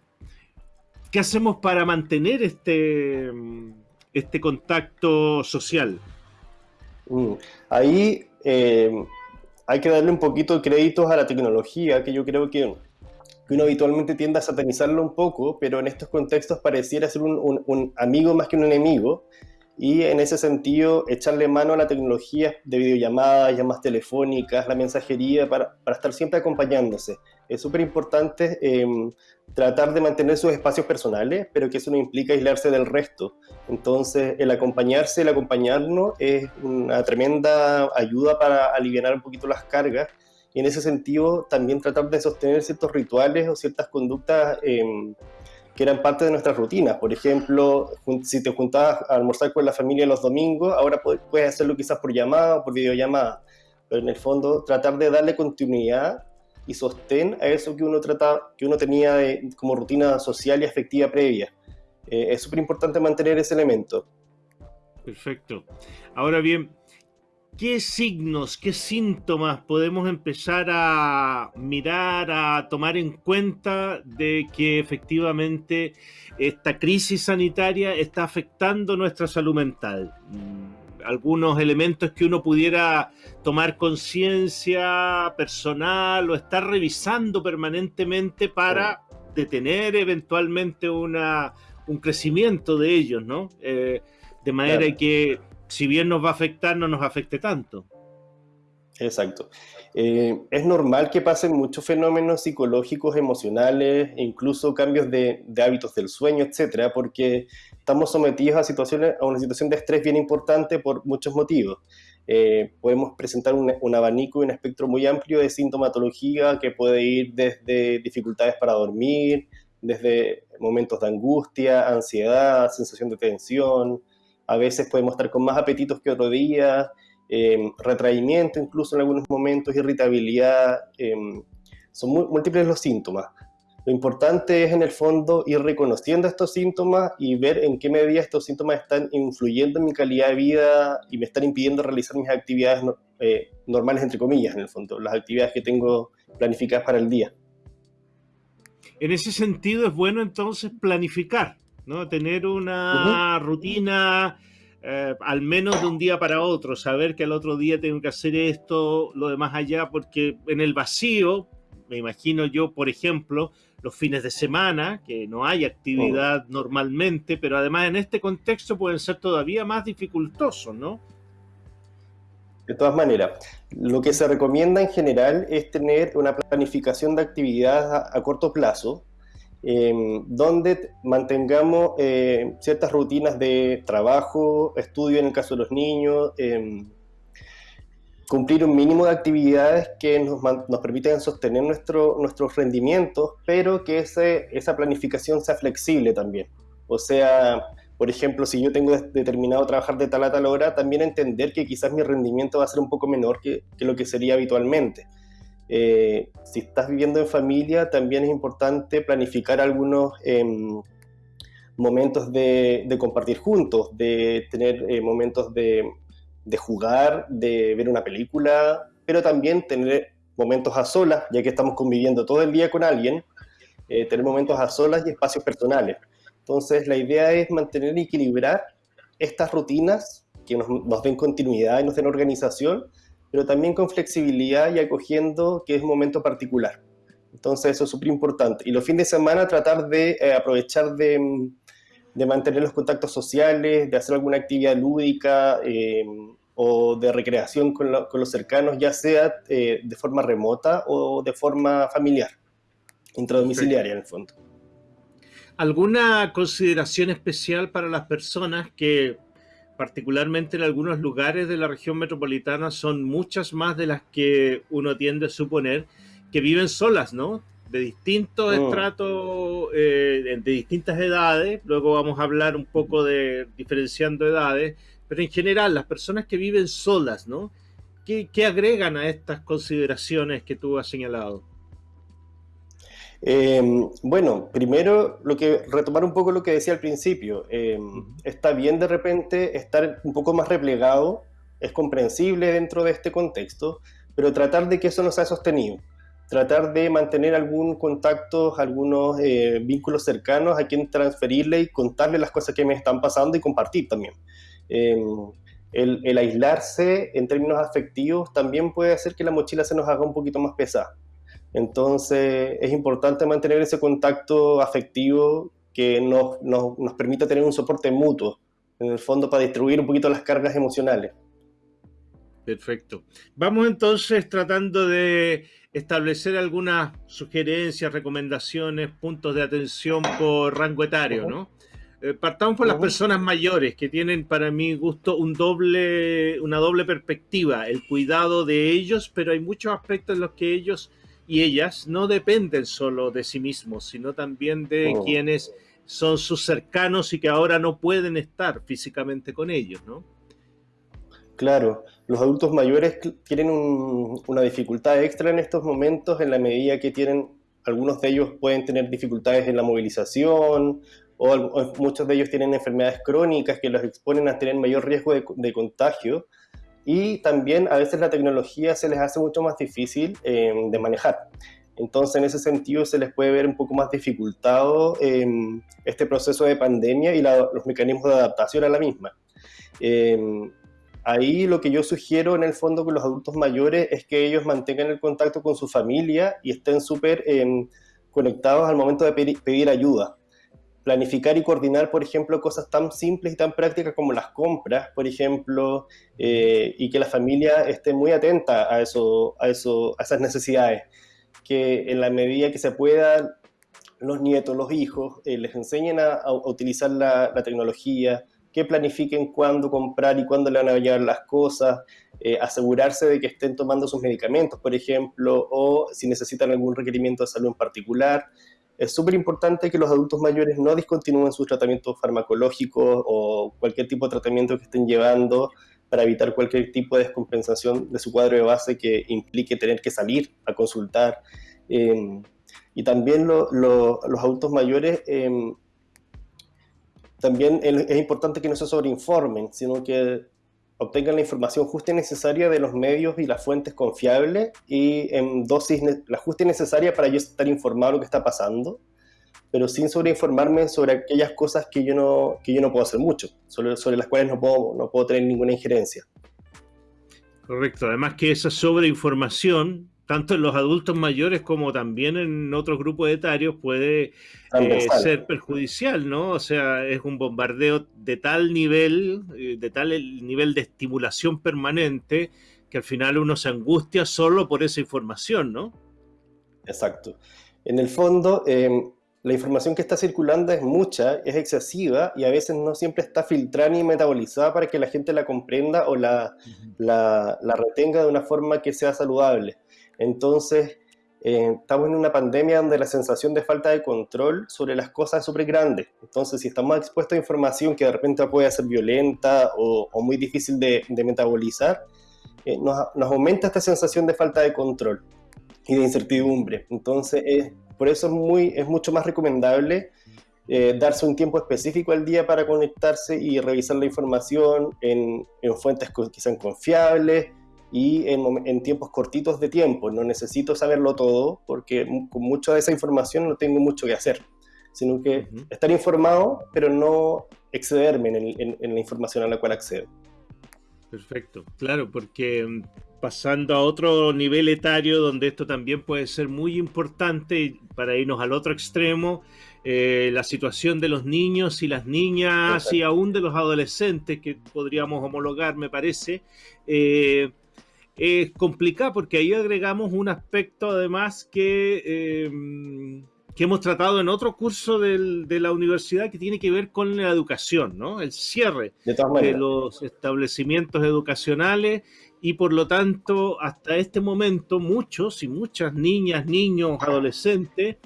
qué hacemos para mantener este, este contacto social? Mm. Ahí eh, hay que darle un poquito de créditos a la tecnología, que yo creo que, uno habitualmente tiende a satanizarlo un poco, pero en estos contextos pareciera ser un, amigo más que un enemigo, y en ese sentido echarle mano a la tecnología de videollamadas, llamadas telefónicas, la mensajería, para estar siempre acompañándose. Es súper importante em, tratar de mantener sus espacios personales, pero que eso no implica aislarse del resto. Entonces, el acompañarse, el acompañarnos es una tremenda ayuda para aliviar un poquito las cargas y en ese sentido también tratar de sostener ciertos rituales o ciertas conductas em, que eran parte de nuestras rutinas. Por ejemplo, si te juntabas a almorzar con la familia los domingos, ahora puedes hacerlo quizás por llamada o por videollamada, pero en el fondo tratar de darle continuidad y sostén a eso que uno, trata, que uno tenía como rutina social y afectiva previa. Eh, es súper importante mantener ese elemento. Perfecto. Ahora bien, ¿qué signos, qué síntomas podemos empezar a mirar, a tomar en cuenta de que efectivamente esta crisis sanitaria está afectando nuestra salud mental? Algunos elementos que uno pudiera tomar conciencia personal o estar revisando permanentemente para detener eventualmente una, un crecimiento de ellos, ¿no? Eh, de manera que si bien nos va a afectar, no nos afecte tanto. Exacto. Eh, es normal que pasen muchos fenómenos psicológicos, emocionales, e incluso cambios de, hábitos del sueño, etcétera, porque estamos sometidos a, situaciones, a una situación de estrés bien importante por muchos motivos. Eh, podemos presentar un, abanico y un espectro muy amplio de sintomatología que puede ir desde dificultades para dormir, desde momentos de angustia, ansiedad, sensación de tensión. A veces podemos estar con más apetitos que otro día, Em, retraimiento incluso en algunos momentos, irritabilidad, em, son múltiples los síntomas. Lo importante es en el fondo ir reconociendo estos síntomas y ver en qué medida estos síntomas están influyendo en mi calidad de vida y me están impidiendo realizar mis actividades eh, normales, entre comillas, en el fondo, las actividades que tengo planificadas para el día. En ese sentido es bueno entonces planificar, ¿no? Tener una rutina eh, al menos de un día para otro, saber que al otro día tengo que hacer esto, lo demás allá, porque en el vacío, me imagino yo, por ejemplo, los fines de semana, que no hay actividad oh. normalmente, pero además en este contexto pueden ser todavía más dificultosos, ¿no? De todas maneras, lo que se recomienda en general es tener una planificación de actividades a, corto plazo, em, donde mantengamos eh, ciertas rutinas de trabajo, estudio en el caso de los niños, em, cumplir un mínimo de actividades que nos, nos permitan sostener nuestro, nuestros rendimientos, pero que ese, esa planificación sea flexible también. O sea, por ejemplo, si yo tengo determinado trabajar de tal a tal hora, también entender que quizás mi rendimiento va a ser un poco menor que, que lo que sería habitualmente. Eh, si estás viviendo en familia, también es importante planificar algunos em, momentos de, de, compartir juntos, de tener eh, momentos de, de jugar, de ver una película, pero también tener momentos a solas, ya que estamos conviviendo todo el día con alguien, eh, tener momentos a solas y espacios personales. Entonces, la idea es mantener y equilibrar estas rutinas que nos, nos, den continuidad y nos den organización, pero también con flexibilidad y acogiendo que es un momento particular. Entonces, eso es súper importante. Y los fines de semana tratar de eh, aprovechar de, de, mantener los contactos sociales, de hacer alguna actividad lúdica, eh, o de recreación con, los cercanos, ya sea eh, de forma remota o de forma familiar, intradomiciliaria en el fondo. ¿Alguna consideración especial para las personas que, particularmente en algunos lugares de la región metropolitana, son muchas más de las que uno tiende a suponer, que viven solas, ¿no? De distintos mm. estratos, eh, de distintas edades, luego vamos a hablar un poco de diferenciando edades, pero en general, las personas que viven solas, ¿no? ¿Qué, agregan a estas consideraciones que tú has señalado? Eh, bueno, primero, lo que retomar un poco lo que decía al principio. Eh, está bien de repente estar un poco más replegado, es comprensible dentro de este contexto, pero tratar de que eso no sea sostenido. Tratar de mantener algún contacto, algunos eh, vínculos cercanos a quien transferirle y contarle las cosas que me están pasando y compartir también. Em, el, aislarse en términos afectivos también puede hacer que la mochila se nos haga un poquito más pesada. Entonces es importante mantener ese contacto afectivo que nos, nos, nos permita tener un soporte mutuo, en el fondo para distribuir un poquito las cargas emocionales. Perfecto. Vamos entonces tratando de establecer algunas sugerencias, recomendaciones, puntos de atención por rango etario, ¿no? Eh, partamos por las personas mayores que tienen para mi gusto un doble, una doble perspectiva, el cuidado de ellos, pero hay muchos aspectos en los que ellos y ellas no dependen solo de sí mismos, sino también de oh. quienes son sus cercanos y que ahora no pueden estar físicamente con ellos, ¿no? Claro, los adultos mayores tienen una dificultad extra en estos momentos en la medida que tienen, algunos de ellos pueden tener dificultades en la movilización o, muchos de ellos tienen enfermedades crónicas que los exponen a tener mayor riesgo de, contagio y también a veces la tecnología se les hace mucho más difícil eh, de manejar. Entonces, en ese sentido, se les puede ver un poco más dificultado eh, este proceso de pandemia y los mecanismos de adaptación a la misma. Eh, ahí lo que yo sugiero en el fondo con los adultos mayores es que ellos mantengan el contacto con su familia y estén súper conectados al momento de pedir ayuda planificar y coordinar, por ejemplo, cosas tan simples y tan prácticas como las compras, por ejemplo, eh, y que la familia esté muy atenta a, eso, a, eso, a esas necesidades. Que en la medida que se pueda, los nietos, los hijos, eh, les enseñen a, utilizar la, tecnología, que planifiquen cuándo comprar y cuándo le van a llevar las cosas, eh, asegurarse de que estén tomando sus medicamentos, por ejemplo, o si necesitan algún requerimiento de salud en particular, es súper importante que los adultos mayores no discontinúen sus tratamientos farmacológicos o cualquier tipo de tratamiento que estén llevando para evitar cualquier tipo de descompensación de su cuadro de base que implique tener que salir a consultar. Em, y también los adultos mayores, em, también es importante que no se sobreinformen, sino que obtengan la información justa y necesaria de los medios y las fuentes confiables y en dosis, la justa y necesaria para yo estar informado de lo que está pasando, pero sin sobreinformarme sobre aquellas cosas que yo no, que yo no puedo hacer mucho, sobre, sobre las cuales no puedo, no puedo tener ninguna injerencia. Correcto, además que esa sobreinformación tanto en los adultos mayores como también en otros grupos etarios puede eh, ser perjudicial, ¿no? O sea, es un bombardeo de tal nivel, eh, de tal nivel de estimulación permanente, que al final uno se angustia solo por esa información, ¿no? Exacto. En el fondo, em, la información que está circulando es mucha, es excesiva y a veces no siempre está filtrada ni metabolizada para que la gente la comprenda o la, la, retenga de una forma que sea saludable. Entonces, eh, estamos en una pandemia donde la sensación de falta de control sobre las cosas es súper grande. Entonces, si estamos expuestos a información que de repente puede ser violenta o, muy difícil de, metabolizar, eh, nos, aumenta esta sensación de falta de control y de incertidumbre. Entonces, es por eso es, muy, es mucho más recomendable eh, darse un tiempo específico al día para conectarse y revisar la información en, fuentes que sean confiables y en, tiempos cortitos de tiempo. No necesito saberlo todo porque con mucha de esa información no tengo mucho que hacer, sino que estar informado, pero no excederme en, en la información a la cual accedo. Perfecto, claro, porque mm, pasando a otro nivel etario donde esto también puede ser muy importante para irnos al otro extremo, eh, la situación de los niños y las niñas y aún de los adolescentes que podríamos homologar, me parece, eh, es complicado porque ahí agregamos un aspecto además que eh, que hemos tratado en otro curso de la universidad que tiene que ver con la educación, ¿no? El cierre de, los establecimientos educacionales y por lo tanto hasta este momento muchos y muchas niñas, niños, adolescentes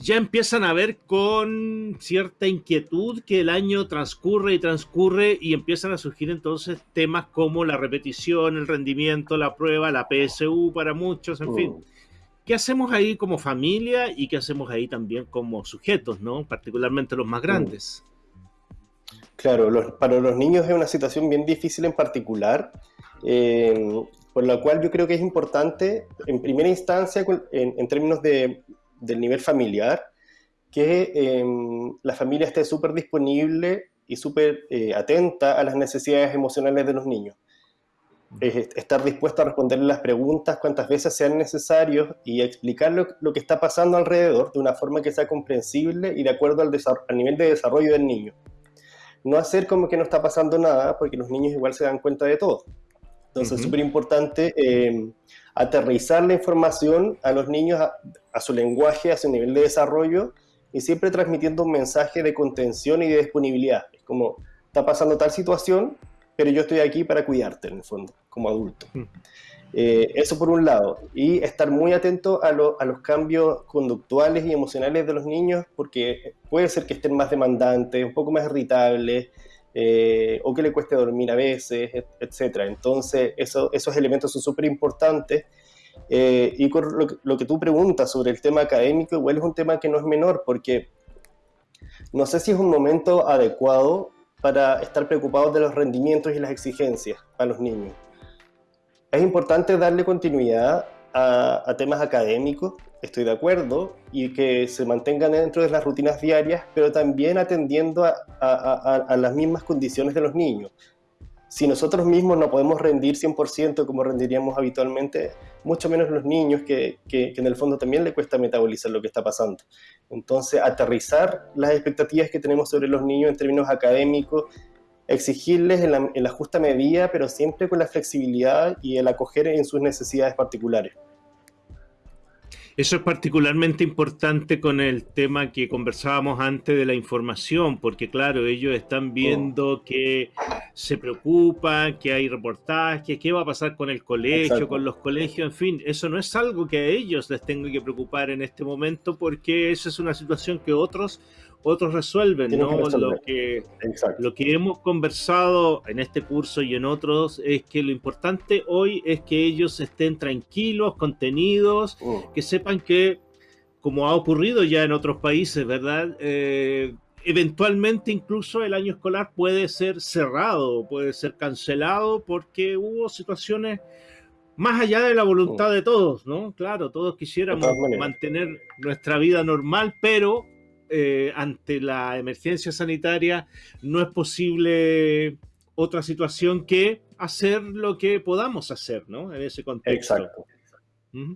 ya empiezan a ver con cierta inquietud que el año transcurre y transcurre y empiezan a surgir entonces temas como la repetición, el rendimiento, la prueba, la PSU para muchos, en fin. Mm. ¿Qué hacemos ahí como familia y qué hacemos ahí también como sujetos, ¿no? particularmente los más grandes? Claro, para los niños es una situación bien difícil en particular, eh, por la cual yo creo que es importante, en primera instancia, en, términos de, del nivel familiar, que eh, la familia esté súper disponible y súper eh, atenta a las necesidades emocionales de los niños estar dispuesto a responder las preguntas cuantas veces sean necesarios y explicar lo, que está pasando alrededor de una forma que sea comprensible y de acuerdo al, nivel de desarrollo del niño. No hacer como que no está pasando nada, porque los niños igual se dan cuenta de todo. Entonces es súper importante em, aterrizar la información a los niños, a, a su lenguaje, a su nivel de desarrollo, y siempre transmitiendo un mensaje de contención y de disponibilidad. Es como, está pasando tal situación, pero yo estoy aquí para cuidarte en el fondo, como adulto. Mm. Eh, eso por un lado. Y estar muy atento a, a, los cambios conductuales y emocionales de los niños, porque puede ser que estén más demandantes, un poco más irritables, eh, o que le cueste dormir a veces, etc. Entonces, eso, esos elementos son súper importantes. Eh, y con lo, lo, que tú preguntas sobre el tema académico, igual es un tema que no es menor, porque no sé si es un momento adecuado para estar preocupados de los rendimientos y las exigencias a los niños. Es importante darle continuidad a, temas académicos, estoy de acuerdo, y que se mantengan dentro de las rutinas diarias, pero también atendiendo a, las mismas condiciones de los niños si nosotros mismos no podemos rendir 100% como rendiríamos habitualmente, mucho menos los niños que, que, en el fondo también le cuesta metabolizar lo que está pasando. Entonces, aterrizar las expectativas que tenemos sobre los niños en términos académicos, exigirles en la, en la justa medida, pero siempre con la flexibilidad y el acoger en sus necesidades particulares. Eso es particularmente importante con el tema que conversábamos antes de la información, porque claro, ellos están viendo que se preocupan, que hay reportajes, qué va a pasar con el colegio, con los colegios, en fin, eso no es algo que a ellos les tenga que preocupar en este momento, porque esa es una situación que otros otros resuelven, ¿no? lo, que, lo que hemos conversado en este curso y en otros es que lo importante hoy es que ellos estén tranquilos, contenidos, mm. que sepan que, como ha ocurrido ya en otros países, ¿verdad? Eh, eventualmente incluso el año escolar puede ser cerrado, puede ser cancelado porque hubo situaciones más allá de la voluntad mm. de todos, ¿no? Claro, todos quisiéramos mantener nuestra vida normal, pero eh, ante la emergencia sanitaria no es posible otra situación que hacer lo que podamos hacer, ¿no? En ese contexto. Exacto.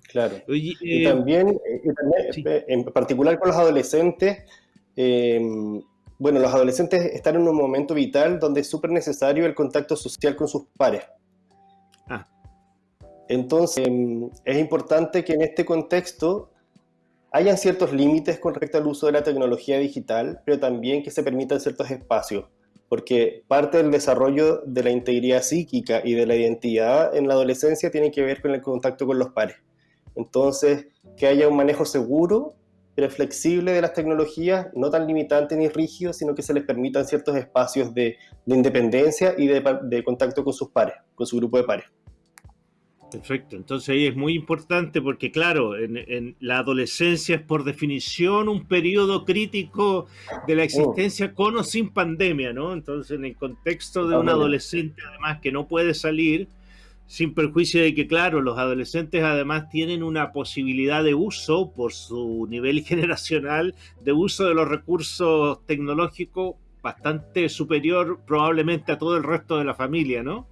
Claro. y eh, también, eh, en particular con los adolescentes, em, bueno, los adolescentes están en un momento vital donde es súper necesario el contacto social con sus pares. Ah. Entonces, em, es importante que en este contexto hayan ciertos límites con respecto al uso de la tecnología digital, pero también que se permitan ciertos espacios, porque parte del desarrollo de la integridad psíquica y de la identidad en la adolescencia tiene que ver con el contacto con los pares. Entonces, que haya un manejo seguro, pero flexible de las tecnologías, no tan limitante ni rígido, sino que se les permitan ciertos espacios de, independencia y de contacto con sus pares, con su grupo de pares. Perfecto, entonces ahí es muy importante porque claro, en, la adolescencia es por definición un periodo crítico de la existencia con o sin pandemia, ¿no? Entonces en el contexto de un adolescente además que no puede salir, sin perjuicio de que claro, los adolescentes además tienen una posibilidad de uso por su nivel generacional, de uso de los recursos tecnológicos bastante superior probablemente a todo el resto de la familia, ¿no?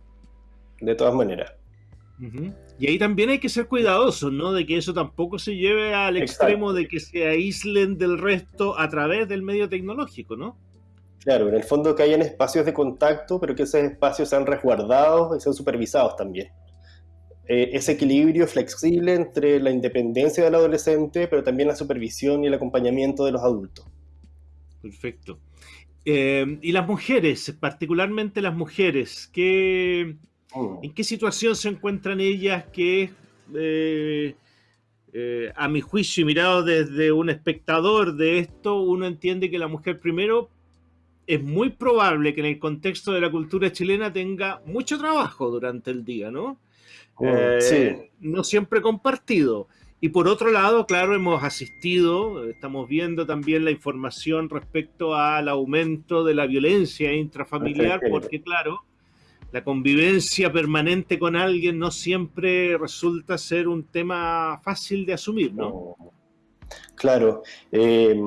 De todas maneras. Y ahí también hay que ser cuidadosos, ¿no? De que eso tampoco se lleve al extremo de que se aíslen del resto a través del medio tecnológico, ¿no? Claro, en el fondo que hayan espacios de contacto, pero que esos espacios sean resguardados y sean supervisados también. Eh, ese equilibrio flexible entre la independencia del adolescente, pero también la supervisión y el acompañamiento de los adultos. Perfecto. Eh, y las mujeres, particularmente las mujeres, ¿qué. ¿En qué situación se encuentran ellas que, eh, eh, a mi juicio y mirado desde un espectador de esto, uno entiende que la mujer primero es muy probable que en el contexto de la cultura chilena tenga mucho trabajo durante el día, ¿no? Mm, eh, sí. No siempre compartido. Y por otro lado, claro, hemos asistido, estamos viendo también la información respecto al aumento de la violencia intrafamiliar, porque claro, la convivencia permanente con alguien no siempre resulta ser un tema fácil de asumir, ¿no? Claro. Eh,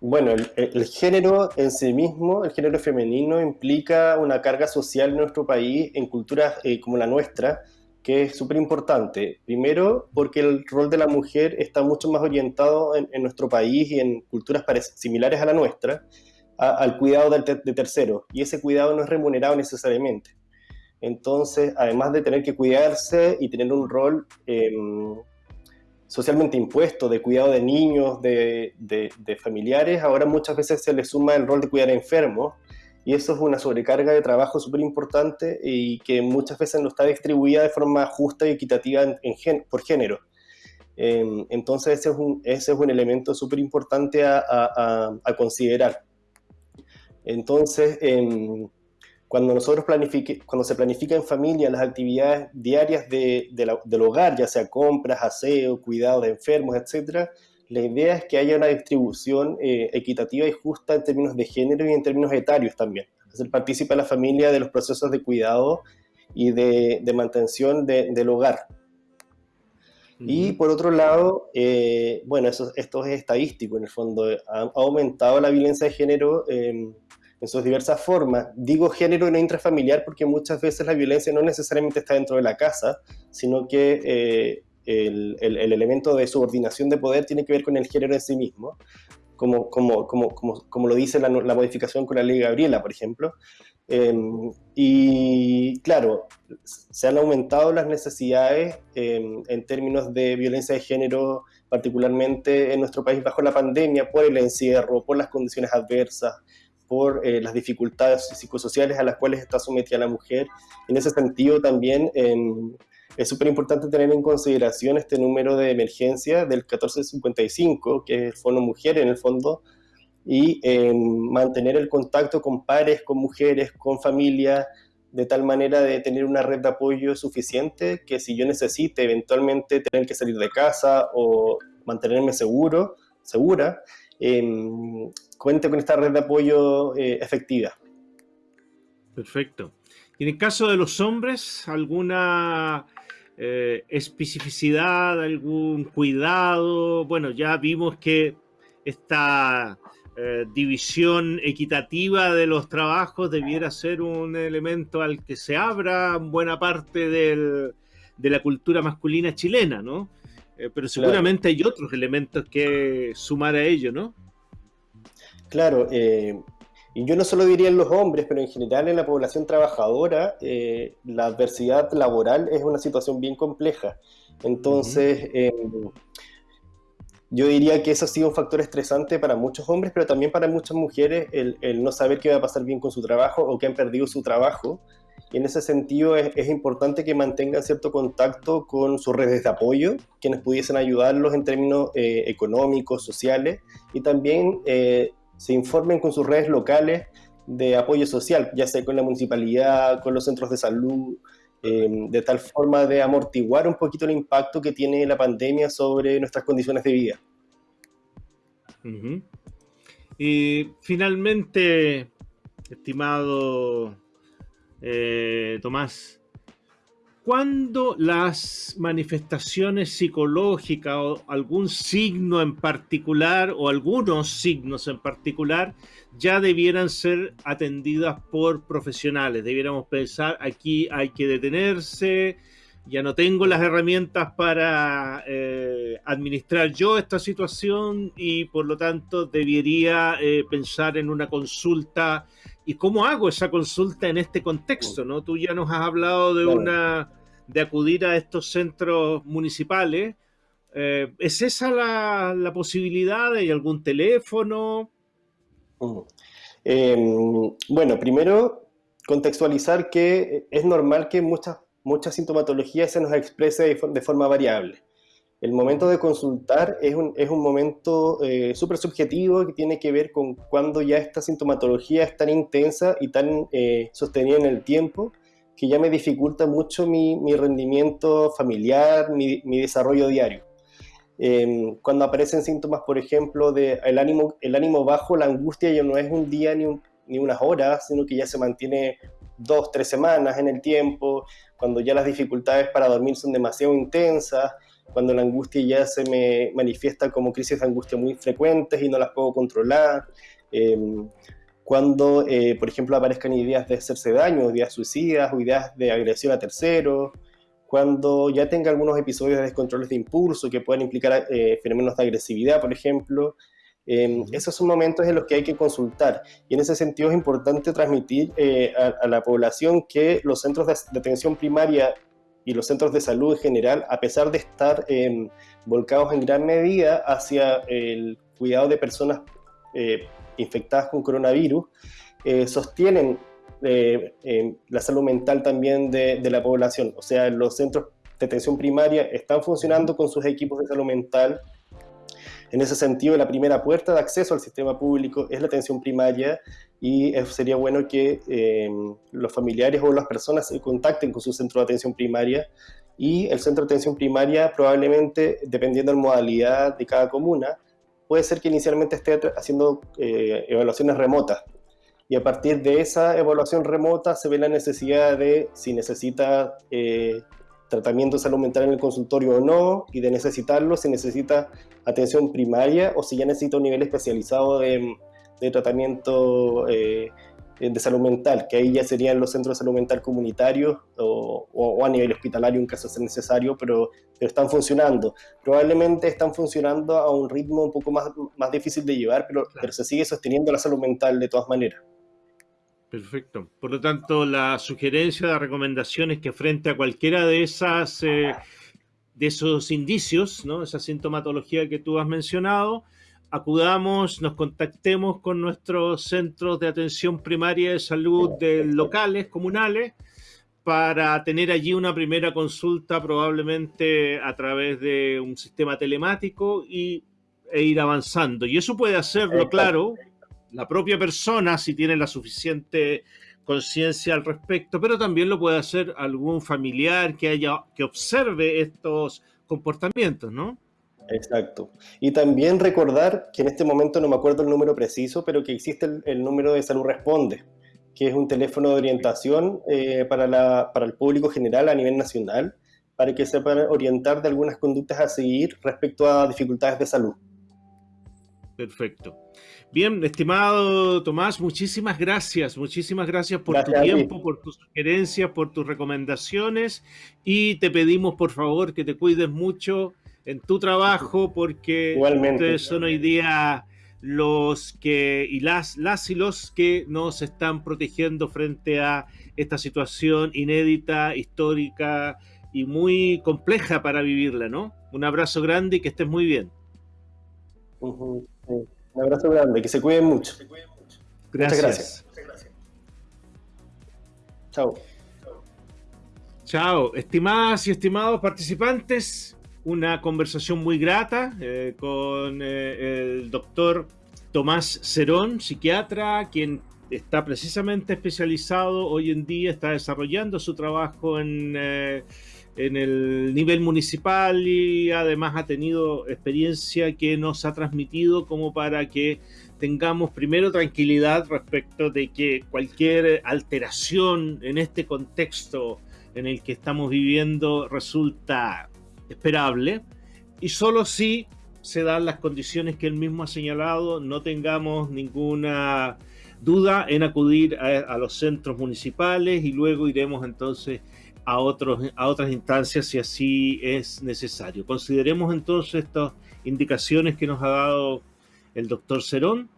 bueno, el, género en sí mismo, el género femenino, implica una carga social en nuestro país, en culturas eh, como la nuestra, que es súper importante. Primero, porque el rol de la mujer está mucho más orientado en, nuestro país y en culturas similares a la nuestra, al cuidado de, de terceros, y ese cuidado no es remunerado necesariamente. Entonces, además de tener que cuidarse y tener un rol em, socialmente impuesto de cuidado de niños, de, familiares, ahora muchas veces se le suma el rol de cuidar enfermos, y eso es una sobrecarga de trabajo súper importante y que muchas veces no está distribuida de forma justa y equitativa por género. Em, entonces ese es un, ese es un elemento súper importante a, considerar. Entonces, em, cuando nosotros planifique, cuando se planifica en familia las actividades diarias de, del hogar, ya sea compras, aseo, cuidado de enfermos, etcétera, la idea es que haya una distribución eh, equitativa y justa en términos de género y en términos etarios también. Hacer participa la familia de los procesos de cuidado y de, de mantención del hogar. Y por otro lado, eh, bueno, eso, esto es estadístico en el fondo, ha, aumentado la violencia de género en sus diversas formas. Digo género no intrafamiliar porque muchas veces la violencia no necesariamente está dentro de la casa, sino que eh, el, el, elemento de subordinación de poder tiene que ver con el género en sí mismo, como, como, como, como lo dice la, la, modificación con la ley Gabriela, por ejemplo. Em, y claro, se han aumentado las necesidades em, en términos de violencia de género, particularmente en nuestro país bajo la pandemia, por el encierro, por las condiciones adversas, por eh, las dificultades psicosociales a las cuales está sometida la mujer. En ese sentido también em, es súper importante tener en consideración este número de emergencia del 1455, que es el Fondo Mujer en el fondo, y em, mantener el contacto con pares, con mujeres, con familias, de tal manera de tener una red de apoyo suficiente que si yo necesite eventualmente tener que salir de casa o mantenerme seguro, segura, eh, cuente con esta red de apoyo eh, efectiva. Perfecto. Y en el caso de los hombres, ¿alguna eh, especificidad, algún cuidado? Bueno, ya vimos que esta eh, división equitativa de los trabajos debiera ser un elemento al que se abra buena parte de la cultura masculina chilena, ¿no? pero seguramente hay otros elementos que sumar a ello, ¿no? Claro, eh, Y yo no solo diría en los hombres, pero en general en la población trabajadora, eh, la adversidad laboral es una situación bien compleja. Entonces, em, yo diría que eso ha sido un factor estresante para muchos hombres, pero también para muchas mujeres, el, no saber qué va a pasar bien con su trabajo o que han perdido su trabajo. Y en ese sentido es, importante que mantengan cierto contacto con sus redes de apoyo, quienes pudiesen ayudarlos en términos eh, económicos, sociales, y también eh, se informen con sus redes locales de apoyo social, ya sea con la municipalidad, con los centros de salud, em, de tal forma de amortiguar un poquito el impacto que tiene la pandemia sobre nuestras condiciones de vida. Y finalmente, estimado eh, Tomás, ¿Cuándo las manifestaciones psicológicas o algún signo en particular o algunos signos en particular ya debieran ser atendidas por profesionales? Debiéramos pensar, aquí hay que detenerse, ya no tengo las herramientas para eh, administrar yo esta situación y por lo tanto debería eh, pensar en una consulta. ¿Y cómo hago esa consulta en este contexto? ¿no? Tú ya nos has hablado de una de acudir a estos centros municipales. Eh, ¿Es esa la, posibilidad? ¿Hay algún teléfono? Em, bueno, primero contextualizar que es normal que muchas, muchas sintomatologías se nos exprese de, forma variable. El momento de consultar es un, es un momento eh, súper subjetivo que tiene que ver con cuando ya esta sintomatología es tan intensa y tan eh, sostenida en el tiempo que ya me dificulta mucho mi, mi rendimiento familiar, mi, mi desarrollo diario. Em, cuando aparecen síntomas, por ejemplo, de el ánimo, el ánimo bajo, la angustia ya no es un día ni, ni unas horas, sino que ya se mantiene dos, tres semanas en el tiempo, cuando ya las dificultades para dormir son demasiado intensas, cuando la angustia ya se me manifiesta como crisis de angustia muy frecuentes y no las puedo controlar. Eh, cuando, eh, por ejemplo, aparezcan ideas de hacerse daño, ideas suicidas o ideas de agresión a terceros, cuando ya tenga algunos episodios de descontroles de impulso que puedan implicar eh, fenómenos de agresividad, por ejemplo. Eh, esos son momentos en los que hay que consultar y en ese sentido es importante transmitir a, la población que los centros de, atención primaria y los centros de salud en general, a pesar de estar volcados en gran medida hacia el cuidado de personas infectadas con coronavirus, eh, sostienen eh, la salud mental también de, la población. O sea, los centros de atención primaria están funcionando con sus equipos de salud mental. En ese sentido, la primera puerta de acceso al sistema público es la atención primaria y sería bueno que em, los familiares o las personas se contacten con su centro de atención primaria y el centro de atención primaria probablemente, dependiendo de la modalidad de cada comuna, puede ser que inicialmente esté haciendo eh, evaluaciones remotas. Y a partir de esa evaluación remota se ve la necesidad de si necesita eh, tratamiento salud mental en el consultorio o no, y de necesitarlo, si necesita atención primaria o si ya necesita un nivel especializado de, tratamiento eh, de salud mental, que ahí ya serían los centros de salud mental comunitarios o, a nivel hospitalario en caso sea necesario, pero, pero, están funcionando. Probablemente están funcionando a un ritmo un poco más, más difícil de llevar, pero, pero se sigue sosteniendo la salud mental de todas maneras. Perfecto. Por lo tanto, la sugerencia, la recomendación es que frente a cualquiera de esas eh, de esos indicios, ¿no? esa sintomatología que tú has mencionado, acudamos, nos contactemos con nuestros centros de atención primaria de salud de locales, comunales, para tener allí una primera consulta probablemente a través de un sistema telemático y, e ir avanzando. Y eso puede hacerlo, claro, la propia persona si tiene la suficiente conciencia al respecto, pero también lo puede hacer algún familiar que haya que observe estos comportamientos, ¿no? Exacto. Y también recordar que en este momento no me acuerdo el número preciso, pero que existe el, número de Salud Responde, que es un teléfono de orientación eh, para, la, para el público general a nivel nacional, para que se puedan orientar de algunas conductas a seguir respecto a dificultades de salud. Perfecto. Bien, estimado Tomás, muchísimas gracias, muchísimas gracias por tu tiempo, por tus sugerencias, por tus recomendaciones y te pedimos por favor que te cuides mucho en tu trabajo porque ustedes son hoy día los que y las, las y los que nos están protegiendo frente a esta situación inédita, histórica y muy compleja para vivirla, ¿no? Un abrazo grande y que estés muy bien. Un abrazo grande, que se cuiden mucho. Gracias. Muchas gracias. Chao. Chao. Estimadas y estimados participantes, una conversación muy grata eh, con eh, el doctor Tomás Cerón, psiquiatra, quien está precisamente especializado hoy en día, está desarrollando su trabajo en, eh, en el nivel municipal y además ha tenido experiencia que nos ha transmitido como para que tengamos primero tranquilidad respecto de que cualquier alteración en este contexto en el que estamos viviendo resulta esperable y solo si se dan las condiciones que él mismo ha señalado, no tengamos ninguna duda en acudir a, los centros municipales y luego iremos entonces a, otros, a otras instancias si así es necesario. Consideremos entonces estas indicaciones que nos ha dado el doctor Cerón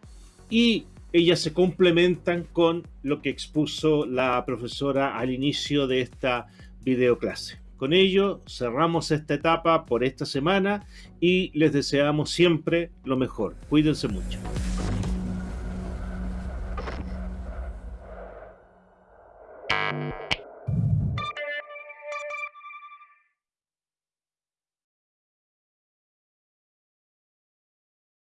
y ellas se complementan con lo que expuso la profesora al inicio de esta videoclase. Con ello cerramos esta etapa por esta semana y les deseamos siempre lo mejor. Cuídense mucho.